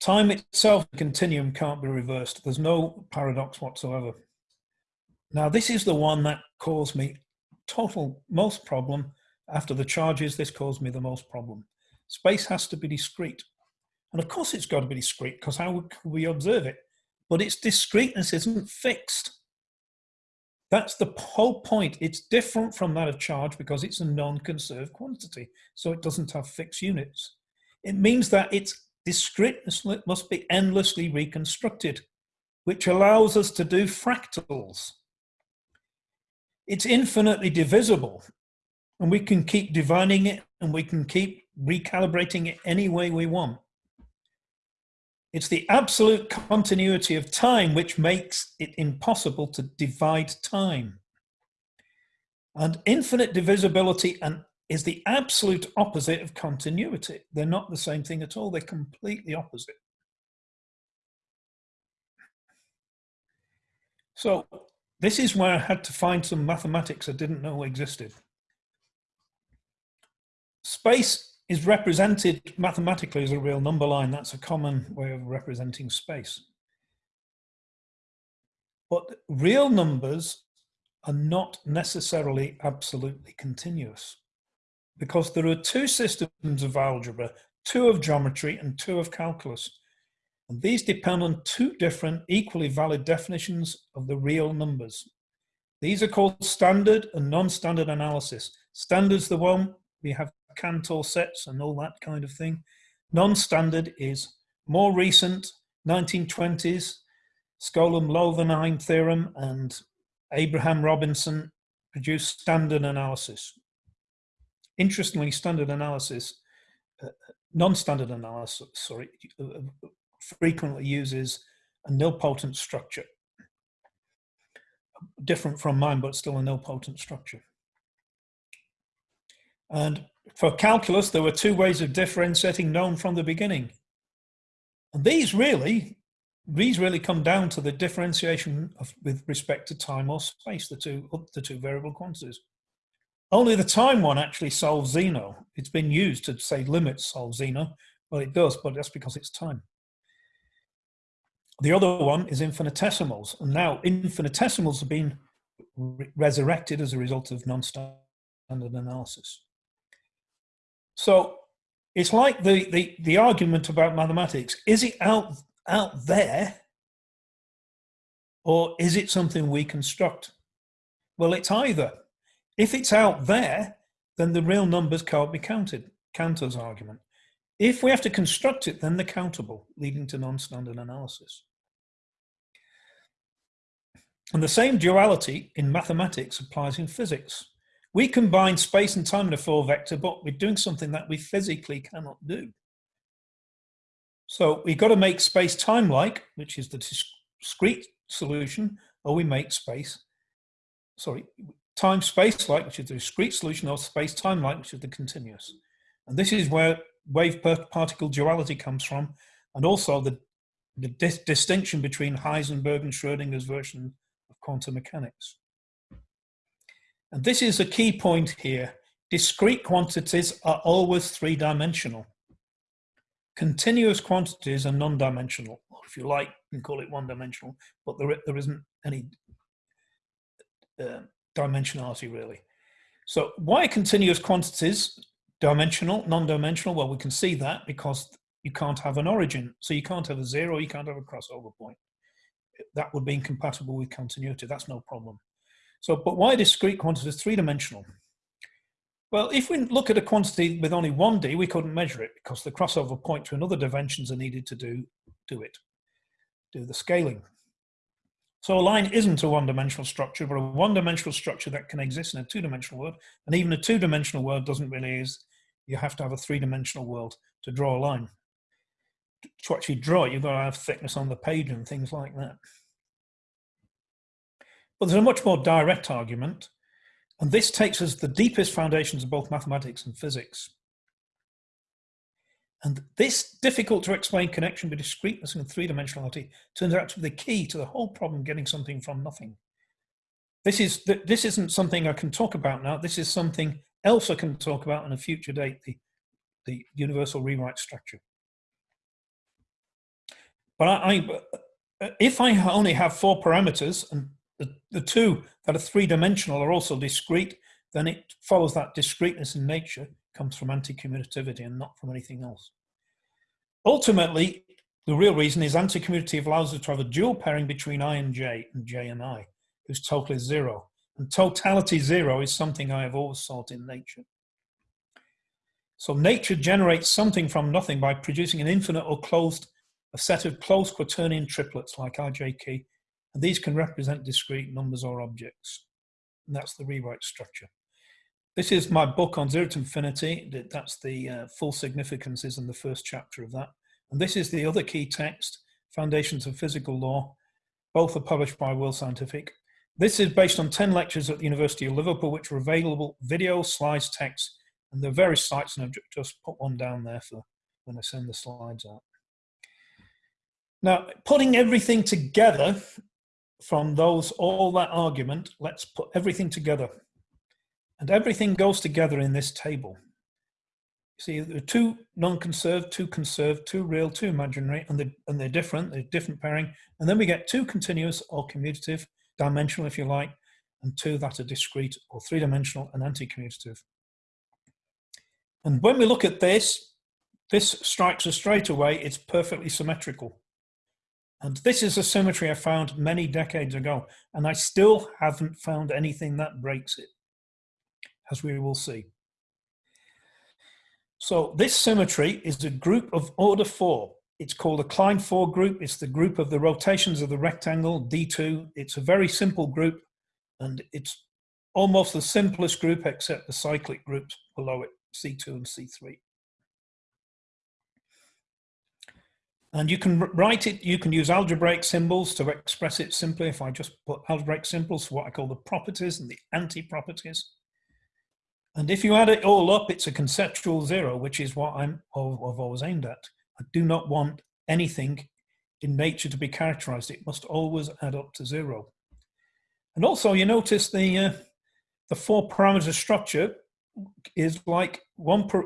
[SPEAKER 1] Time itself, the continuum, can't be reversed. There's no paradox whatsoever. Now, this is the one that caused me total most problem. After the charges, this caused me the most problem. Space has to be discrete. And of course it's got to be discrete because how would we observe it? But its discreteness isn't fixed. That's the whole point. It's different from that of charge because it's a non-conserved quantity. So it doesn't have fixed units. It means that its discreteness must be endlessly reconstructed, which allows us to do fractals. It's infinitely divisible and we can keep dividing it and we can keep recalibrating it any way we want. It's the absolute continuity of time which makes it impossible to divide time. And infinite divisibility and is the absolute opposite of continuity. They're not the same thing at all. They're completely opposite. So this is where I had to find some mathematics I didn't know existed. Space is represented mathematically as a real number line. That's a common way of representing space. But real numbers are not necessarily absolutely continuous because there are two systems of algebra, two of geometry and two of calculus. And these depend on two different equally valid definitions of the real numbers. These are called standard and non-standard analysis. Standard's the one we have Cantor sets and all that kind of thing. Non-standard is more recent, 1920s, Skolem-Loewenheim theorem and Abraham Robinson produced standard analysis. Interestingly, standard analysis, uh, non-standard analysis, sorry, uh, frequently uses a nilpotent structure. Different from mine, but still a nilpotent structure. And for calculus, there were two ways of differentiating known from the beginning. And these really, these really come down to the differentiation of, with respect to time or space, the two, the two variable quantities. Only the time one actually solves Zeno. It's been used to say limits solve Zeno. Well, it does, but that's because it's time. The other one is infinitesimals. And now infinitesimals have been re resurrected as a result of non-standard analysis. So it's like the, the, the argument about mathematics. Is it out, out there or is it something we construct? Well, it's either. If it's out there, then the real numbers can't be counted. Cantor's argument. If we have to construct it, then they're countable, leading to non-standard analysis. And the same duality in mathematics applies in physics. We combine space and time in a four vector, but we're doing something that we physically cannot do. So we've got to make space time-like, which is the discrete solution, or we make space, sorry, time space-like, which is the discrete solution, or space time-like, which is the continuous. And this is where wave particle duality comes from, and also the, the dis distinction between Heisenberg and Schrodinger's version of quantum mechanics. And this is a key point here. Discrete quantities are always three-dimensional. Continuous quantities are non-dimensional. or If you like, you can call it one-dimensional, but there, there isn't any uh, dimensionality really. So why continuous quantities dimensional, non-dimensional? Well, we can see that because you can't have an origin. So you can't have a zero, you can't have a crossover point. That would be incompatible with continuity. That's no problem. So, but why discrete quantity is three-dimensional? Well, if we look at a quantity with only 1D, we couldn't measure it because the crossover point to another dimensions are needed to do, do it, do the scaling. So a line isn't a one-dimensional structure, but a one-dimensional structure that can exist in a two-dimensional world. And even a two-dimensional world doesn't really is, you have to have a three-dimensional world to draw a line. To actually draw it, you've got to have thickness on the page and things like that. But there's a much more direct argument, and this takes us to the deepest foundations of both mathematics and physics. And this difficult to explain connection between discreteness and three-dimensionality turns out to be the key to the whole problem getting something from nothing. This, is, this isn't something I can talk about now. This is something else I can talk about on a future date, the, the universal rewrite structure. But I, I, if I only have four parameters and the, the two that are three-dimensional are also discrete, then it follows that discreteness in nature comes from anti-commutativity and not from anything else. Ultimately, the real reason is anti-commutative allows us to have a dual pairing between I and J and J and I, whose total is zero. And totality zero is something I have always sought in nature. So nature generates something from nothing by producing an infinite or closed, a set of closed quaternion triplets like IJK and these can represent discrete numbers or objects. And that's the rewrite structure. This is my book on zero to infinity. That's the uh, full significances in the first chapter of that. And this is the other key text, Foundations of Physical Law. Both are published by World Scientific. This is based on 10 lectures at the University of Liverpool, which are available video, slides, text, and there are various sites, and I've just put one down there for when I send the slides out. Now, putting everything together from those, all that argument, let's put everything together. And everything goes together in this table. You See, are two non-conserved, two conserved, two real, two imaginary, and they're, and they're different, they're different pairing. And then we get two continuous or commutative, dimensional if you like, and two that are discrete or three-dimensional and anti-commutative. And when we look at this, this strikes us straight away, it's perfectly symmetrical. And this is a symmetry I found many decades ago, and I still haven't found anything that breaks it, as we will see. So this symmetry is a group of order four. It's called a Klein four group. It's the group of the rotations of the rectangle, D2. It's a very simple group and it's almost the simplest group except the cyclic groups below it, C2 and C3. And you can write it, you can use algebraic symbols to express it simply. If I just put algebraic symbols, for what I call the properties and the anti-properties. And if you add it all up, it's a conceptual zero, which is what I'm, I've always aimed at. I do not want anything in nature to be characterized. It must always add up to zero. And also you notice the, uh, the four parameter structure is like one, per,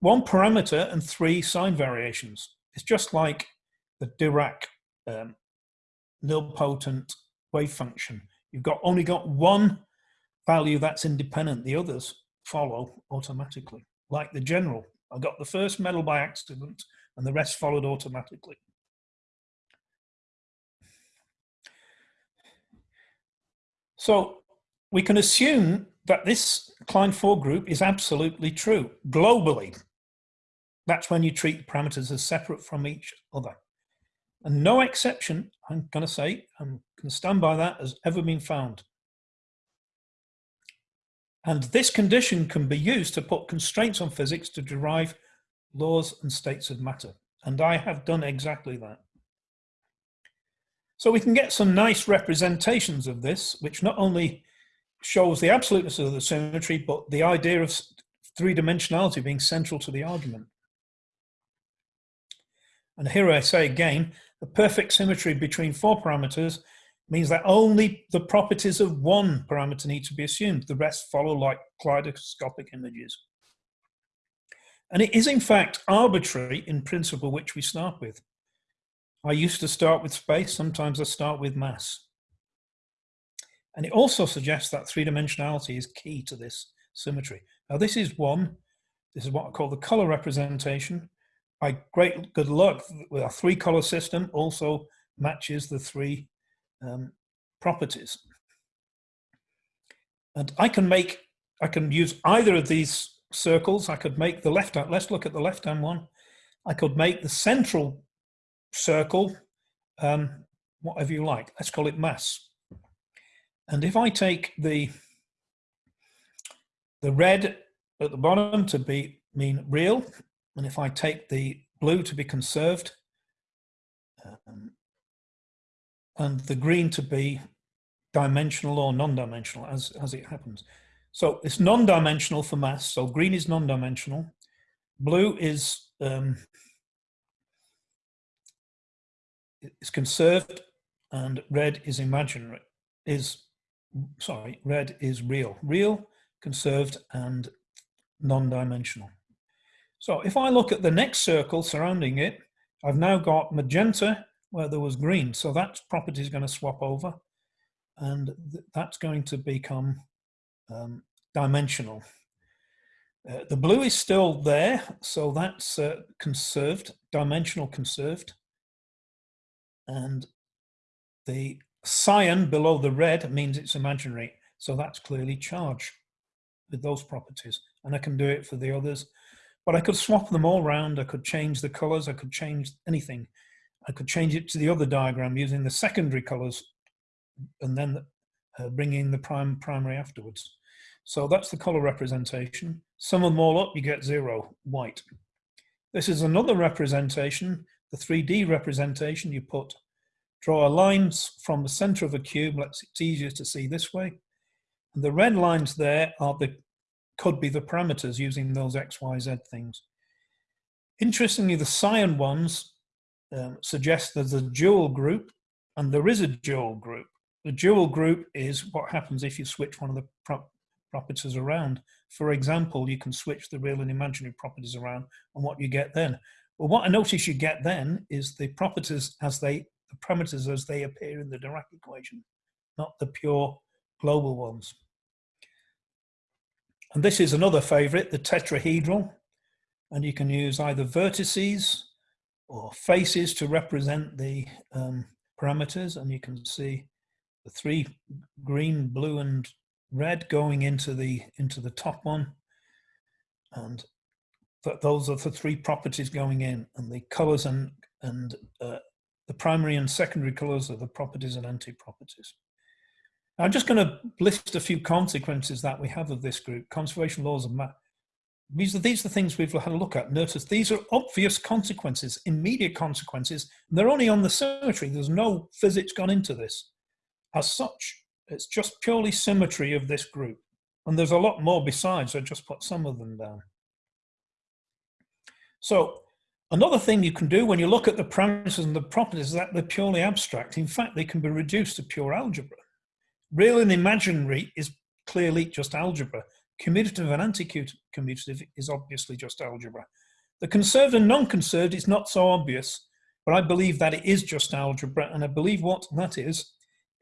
[SPEAKER 1] one parameter and three sign variations. It's just like the Dirac um, nilpotent wave function. You've got only got one value that's independent. The others follow automatically, like the general. I got the first medal by accident and the rest followed automatically. So we can assume that this Klein 4 group is absolutely true globally. That's when you treat the parameters as separate from each other. And no exception, I'm going to say, I'm going to stand by that, has ever been found. And this condition can be used to put constraints on physics to derive laws and states of matter. And I have done exactly that. So we can get some nice representations of this, which not only shows the absoluteness of the symmetry, but the idea of three-dimensionality being central to the argument. And here I say again, the perfect symmetry between four parameters means that only the properties of one parameter need to be assumed. The rest follow like kaleidoscopic images. And it is in fact arbitrary in principle which we start with. I used to start with space, sometimes I start with mass. And it also suggests that three-dimensionality is key to this symmetry. Now this is one, this is what I call the color representation. By great good luck, our three color system also matches the three um, properties. And I can make, I can use either of these circles. I could make the left hand, let's look at the left hand one. I could make the central circle, um, whatever you like, let's call it mass. And if I take the, the red at the bottom to be mean real, and if I take the blue to be conserved, um, and the green to be dimensional or non-dimensional as, as it happens. So it's non-dimensional for mass. So green is non-dimensional. Blue is um, is conserved and red is imaginary, is, sorry, red is real. Real, conserved and non-dimensional. So if I look at the next circle surrounding it, I've now got magenta where there was green. So that property is going to swap over and th that's going to become um, dimensional. Uh, the blue is still there, so that's uh, conserved, dimensional conserved. And the cyan below the red means it's imaginary, so that's clearly charge with those properties. And I can do it for the others. But I could swap them all around, I could change the colors, I could change anything. I could change it to the other diagram using the secondary colors and then uh, bringing the prime primary afterwards. So that's the color representation. Sum them all up, you get zero, white. This is another representation, the 3D representation. You put, draw lines from the center of a cube, let's, it's easier to see this way. And the red lines there are the, could be the parameters using those X, Y, Z things. Interestingly, the cyan ones um, suggests there's a dual group, and there is a dual group. The dual group is what happens if you switch one of the properties around. For example, you can switch the real and imaginary properties around and what you get then. Well, what I notice you get then is the properties as they, the parameters as they appear in the Dirac equation, not the pure global ones. And this is another favorite, the tetrahedral. And you can use either vertices or faces to represent the um, parameters. And you can see the three green, blue, and red going into the into the top one. And th those are the three properties going in. And the colors and, and uh, the primary and secondary colors are the properties and anti-properties. I'm just going to list a few consequences that we have of this group. Conservation laws of math. These are, these are the things we've had a look at. Notice these are obvious consequences, immediate consequences. they're only on the symmetry. There's no physics gone into this. As such, it's just purely symmetry of this group. And there's a lot more besides. I just put some of them down. So another thing you can do when you look at the parameters and the properties is that they're purely abstract. In fact, they can be reduced to pure algebra. Real and imaginary is clearly just algebra. Commutative and anti-commutative is obviously just algebra. The conserved and non-conserved is not so obvious, but I believe that it is just algebra, and I believe what that is,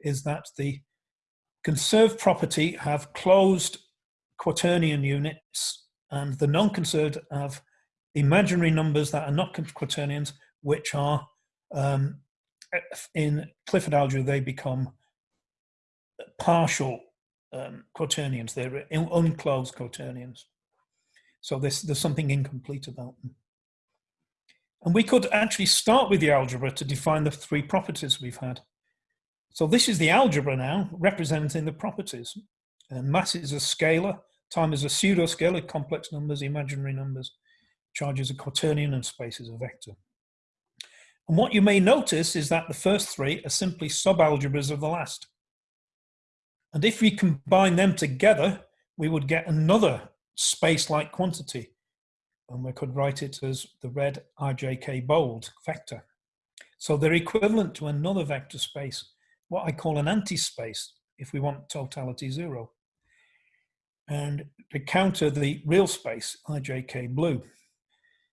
[SPEAKER 1] is that the conserved property have closed quaternion units, and the non-conserved have imaginary numbers that are not quaternions, which are um, in Clifford algebra, they become partial um, quaternions. They're unclosed quaternions. So there's, there's something incomplete about them. And we could actually start with the algebra to define the three properties we've had. So this is the algebra now, representing the properties. And mass is a scalar, time is a pseudo-scalar, complex numbers, imaginary numbers, charge is a quaternion, and space is a vector. And what you may notice is that the first three are simply subalgebras of the last. And if we combine them together, we would get another space-like quantity. And we could write it as the red IJK bold vector. So they're equivalent to another vector space, what I call an anti-space, if we want totality zero. And to counter the real space, IJK blue.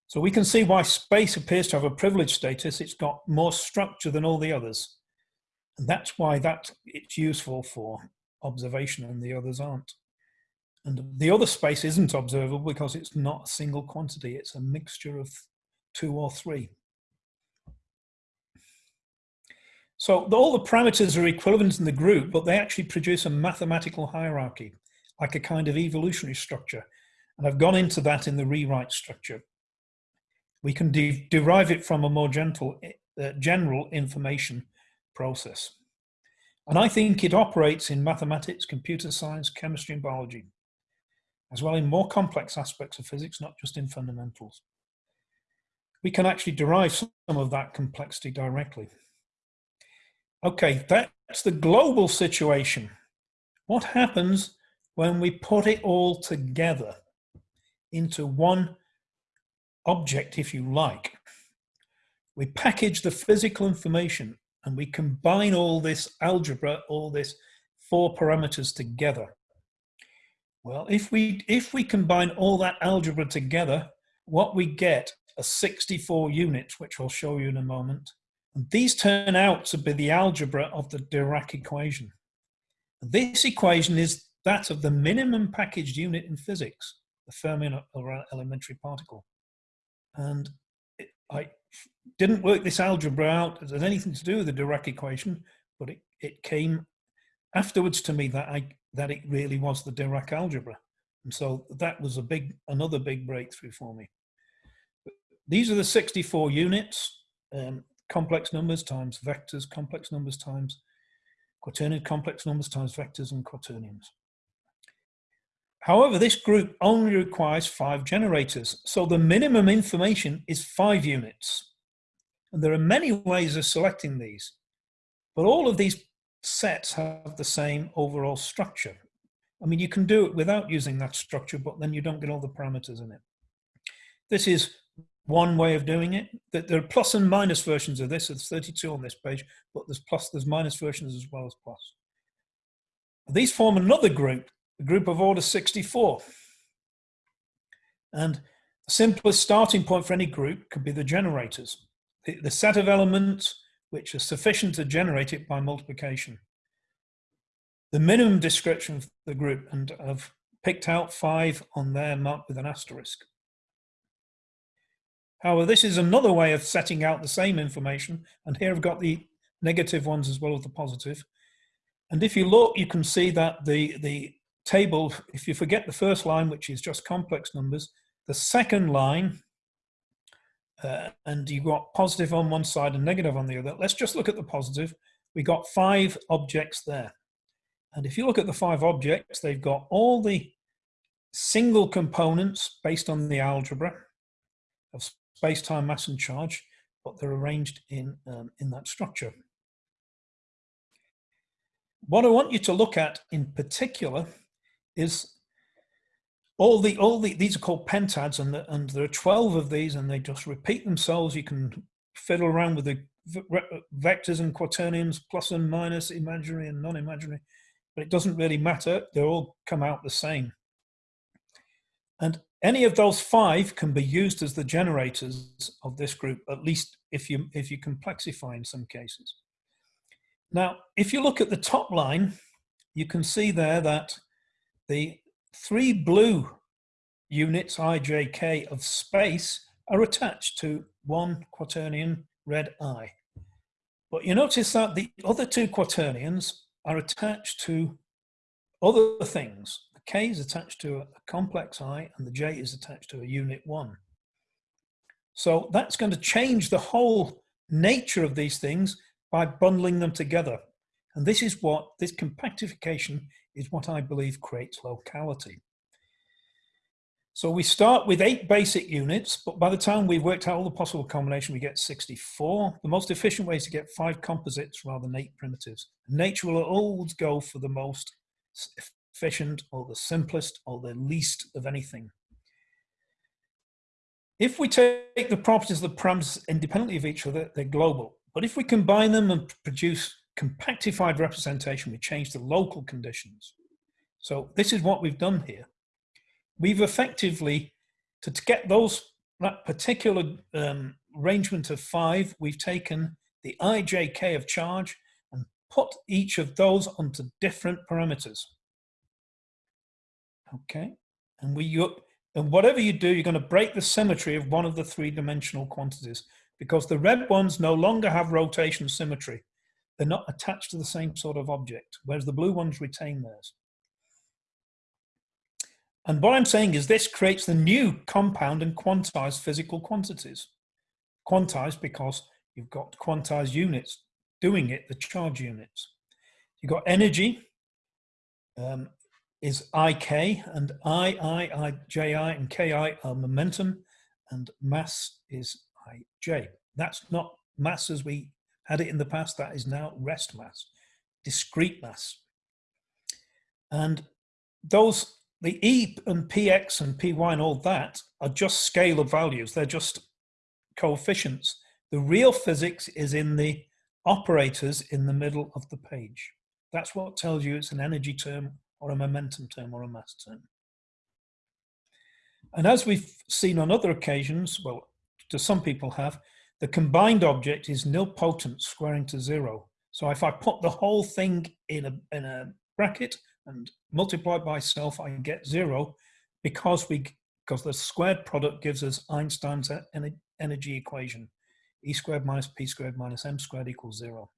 [SPEAKER 1] So we can see why space appears to have a privileged status. It's got more structure than all the others. And that's why that it's useful for observation and the others aren't. And the other space isn't observable because it's not a single quantity, it's a mixture of two or three. So all the parameters are equivalent in the group, but they actually produce a mathematical hierarchy, like a kind of evolutionary structure. And I've gone into that in the rewrite structure. We can de derive it from a more gentle, uh, general information process. And I think it operates in mathematics, computer science, chemistry, and biology, as well in more complex aspects of physics, not just in fundamentals. We can actually derive some of that complexity directly. Okay, that's the global situation. What happens when we put it all together into one object, if you like? We package the physical information and we combine all this algebra, all this four parameters together. Well, if we, if we combine all that algebra together, what we get are 64 units, which I'll show you in a moment. And these turn out to be the algebra of the Dirac equation. This equation is that of the minimum packaged unit in physics, the Fermi elementary particle. And I didn't work this algebra out. Had anything to do with the Dirac equation, but it, it came afterwards to me that I that it really was the Dirac algebra. And so that was a big, another big breakthrough for me. These are the 64 units, um, complex numbers times vectors, complex numbers times quaternion, complex numbers times vectors and quaternions. However, this group only requires five generators. So the minimum information is five units. And there are many ways of selecting these, but all of these sets have the same overall structure. I mean, you can do it without using that structure, but then you don't get all the parameters in it. This is one way of doing it. There are plus and minus versions of this. There's 32 on this page, but there's plus, there's minus versions as well as plus. These form another group a group of order 64. And the simplest starting point for any group could be the generators, the, the set of elements which are sufficient to generate it by multiplication. The minimum description of the group, and I've picked out five on there marked with an asterisk. However, this is another way of setting out the same information, and here I've got the negative ones as well as the positive. And if you look, you can see that the, the table, if you forget the first line, which is just complex numbers, the second line, uh, and you've got positive on one side and negative on the other. Let's just look at the positive. We got five objects there. And if you look at the five objects, they've got all the single components based on the algebra of space, time, mass, and charge, but they're arranged in, um, in that structure. What I want you to look at in particular is all the all the these are called pentads and the, and there are 12 of these and they just repeat themselves. You can fiddle around with the vectors and quaternions plus and minus imaginary and non-imaginary but it doesn't really matter. They all come out the same. And any of those five can be used as the generators of this group at least if you if you complexify in some cases. Now if you look at the top line you can see there that the three blue units, i, j, k, of space are attached to one quaternion, red I. But you notice that the other two quaternions are attached to other things. The k is attached to a complex I and the j is attached to a unit 1. So that's going to change the whole nature of these things by bundling them together. And this is what, this compactification is what I believe creates locality. So we start with eight basic units, but by the time we've worked out all the possible combination, we get 64. The most efficient way is to get five composites rather than eight primitives. Nature will always go for the most efficient or the simplest or the least of anything. If we take the properties of the parameters independently of each other, they're global. But if we combine them and produce compactified representation, we change the local conditions. So this is what we've done here. We've effectively, to, get those, that particular um, arrangement of five, we've taken the ijk of charge and put each of those onto different parameters. Okay, and we you, and whatever you do, you're going to break the symmetry of one of the three-dimensional quantities because the red ones no longer have rotation symmetry. They're not attached to the same sort of object, whereas the blue ones retain theirs. And what I'm saying is this creates the new compound and quantized physical quantities. Quantized because you've got quantized units doing it, the charge units. You've got energy um, is IK and I, I, I, Ji and Ki are momentum and mass is Ij. That's not mass as we had it in the past, that is now rest mass, discrete mass. And those, the E and PX and PY and all that are just scalar values. They're just coefficients. The real physics is in the operators in the middle of the page. That's what tells you it's an energy term or a momentum term or a mass term. And as we've seen on other occasions, well, to some people have, the combined object is nilpotent squaring to zero. So if I put the whole thing in a, in a bracket and multiply by self, I get zero because we because the squared product gives us Einstein's energy equation. E squared minus P squared minus M squared equals zero.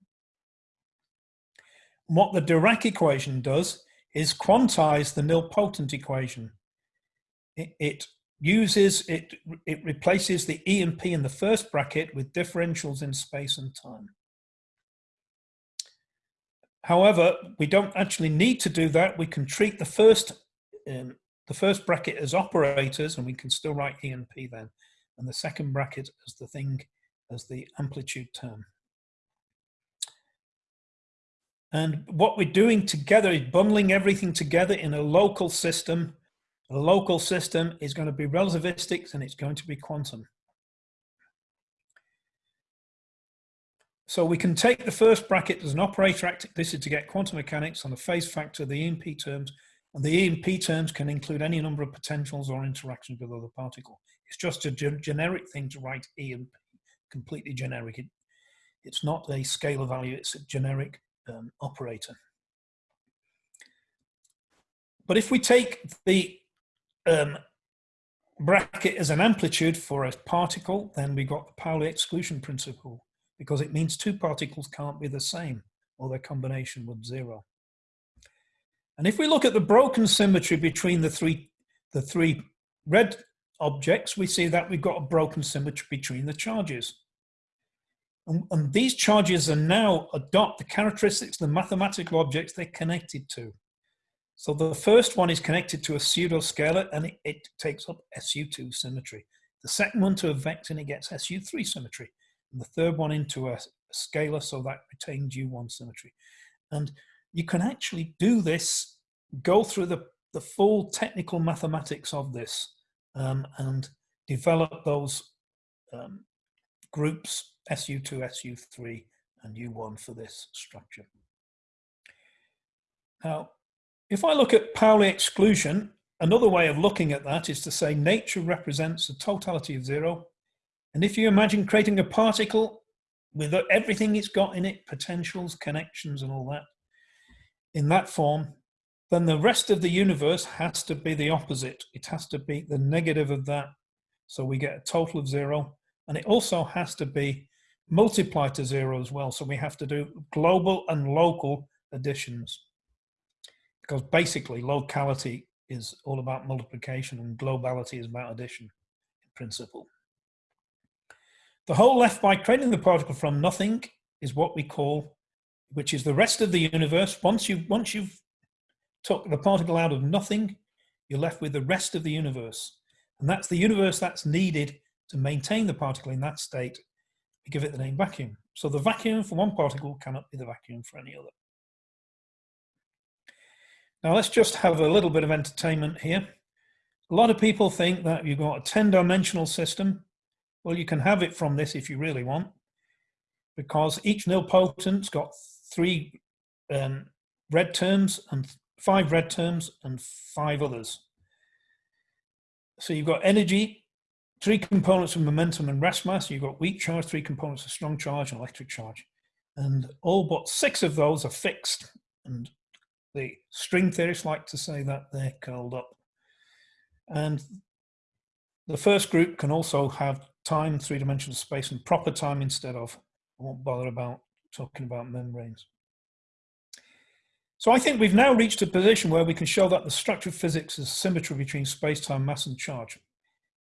[SPEAKER 1] what the Dirac equation does is quantize the nilpotent equation. It, it uses it, it replaces the E and P in the first bracket with differentials in space and time. However, we don't actually need to do that. We can treat the first, um, the first bracket as operators and we can still write E and P then. And the second bracket as the thing, as the amplitude term. And what we're doing together is bundling everything together in a local system local system is going to be relativistic and it's going to be quantum. So we can take the first bracket as an operator. This is to get quantum mechanics on the phase factor, the EMP terms, And the E and P terms can include any number of potentials or interactions with other particle. It's just a ge generic thing to write E and P, completely generic. It, it's not a scalar value, it's a generic um, operator. But if we take the um, bracket as an amplitude for a particle, then we got the Pauli exclusion principle because it means two particles can't be the same or their combination would zero. And if we look at the broken symmetry between the three, the three red objects, we see that we've got a broken symmetry between the charges. And, and these charges are now adopt the characteristics of the mathematical objects they're connected to. So the first one is connected to a pseudoscalar and it, it takes up SU2 symmetry. The second one to a vector and it gets SU3 symmetry. And the third one into a, a scalar so that retains U1 symmetry. And you can actually do this, go through the, the full technical mathematics of this um, and develop those um, groups SU2, SU3, and U1 for this structure. Now, if I look at Pauli exclusion, another way of looking at that is to say nature represents the totality of zero. And if you imagine creating a particle with everything it's got in it, potentials, connections, and all that, in that form, then the rest of the universe has to be the opposite. It has to be the negative of that. So we get a total of zero. And it also has to be multiplied to zero as well. So we have to do global and local additions. Because basically locality is all about multiplication and globality is about addition in principle. The hole left by creating the particle from nothing is what we call which is the rest of the universe. Once you've, once you've took the particle out of nothing, you're left with the rest of the universe. And that's the universe that's needed to maintain the particle in that state. We give it the name vacuum. So the vacuum for one particle cannot be the vacuum for any other. Now let's just have a little bit of entertainment here. A lot of people think that you've got a 10 dimensional system. Well, you can have it from this if you really want, because each nilpotent's got three um, red terms and five red terms and five others. So you've got energy, three components of momentum and rest mass. You've got weak charge, three components of strong charge and electric charge. And all but six of those are fixed. And the string theorists like to say that they're curled up. And the first group can also have time, three-dimensional space, and proper time instead of, I won't bother about talking about membranes. So I think we've now reached a position where we can show that the structure of physics is symmetry between space-time, mass and charge.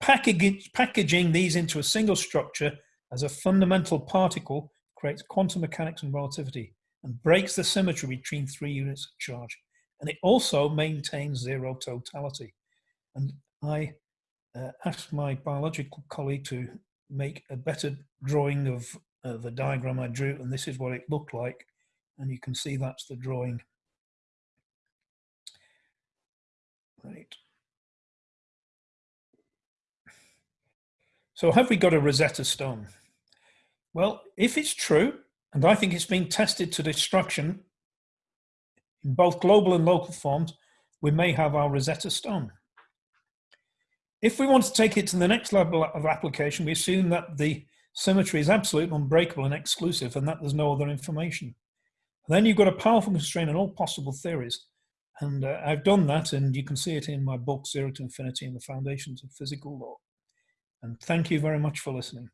[SPEAKER 1] packaging these into a single structure as a fundamental particle creates quantum mechanics and relativity and breaks the symmetry between three units of charge. And it also maintains zero totality. And I uh, asked my biological colleague to make a better drawing of uh, the diagram I drew, and this is what it looked like. And you can see that's the drawing. Right. So have we got a Rosetta Stone? Well, if it's true, and I think it's been tested to destruction in both global and local forms, we may have our Rosetta Stone. If we want to take it to the next level of application, we assume that the Symmetry is absolute, unbreakable, and exclusive, and that there's no other information. Then you've got a powerful constraint on all possible theories. And uh, I've done that, and you can see it in my book, Zero to Infinity and the Foundations of Physical Law. And thank you very much for listening.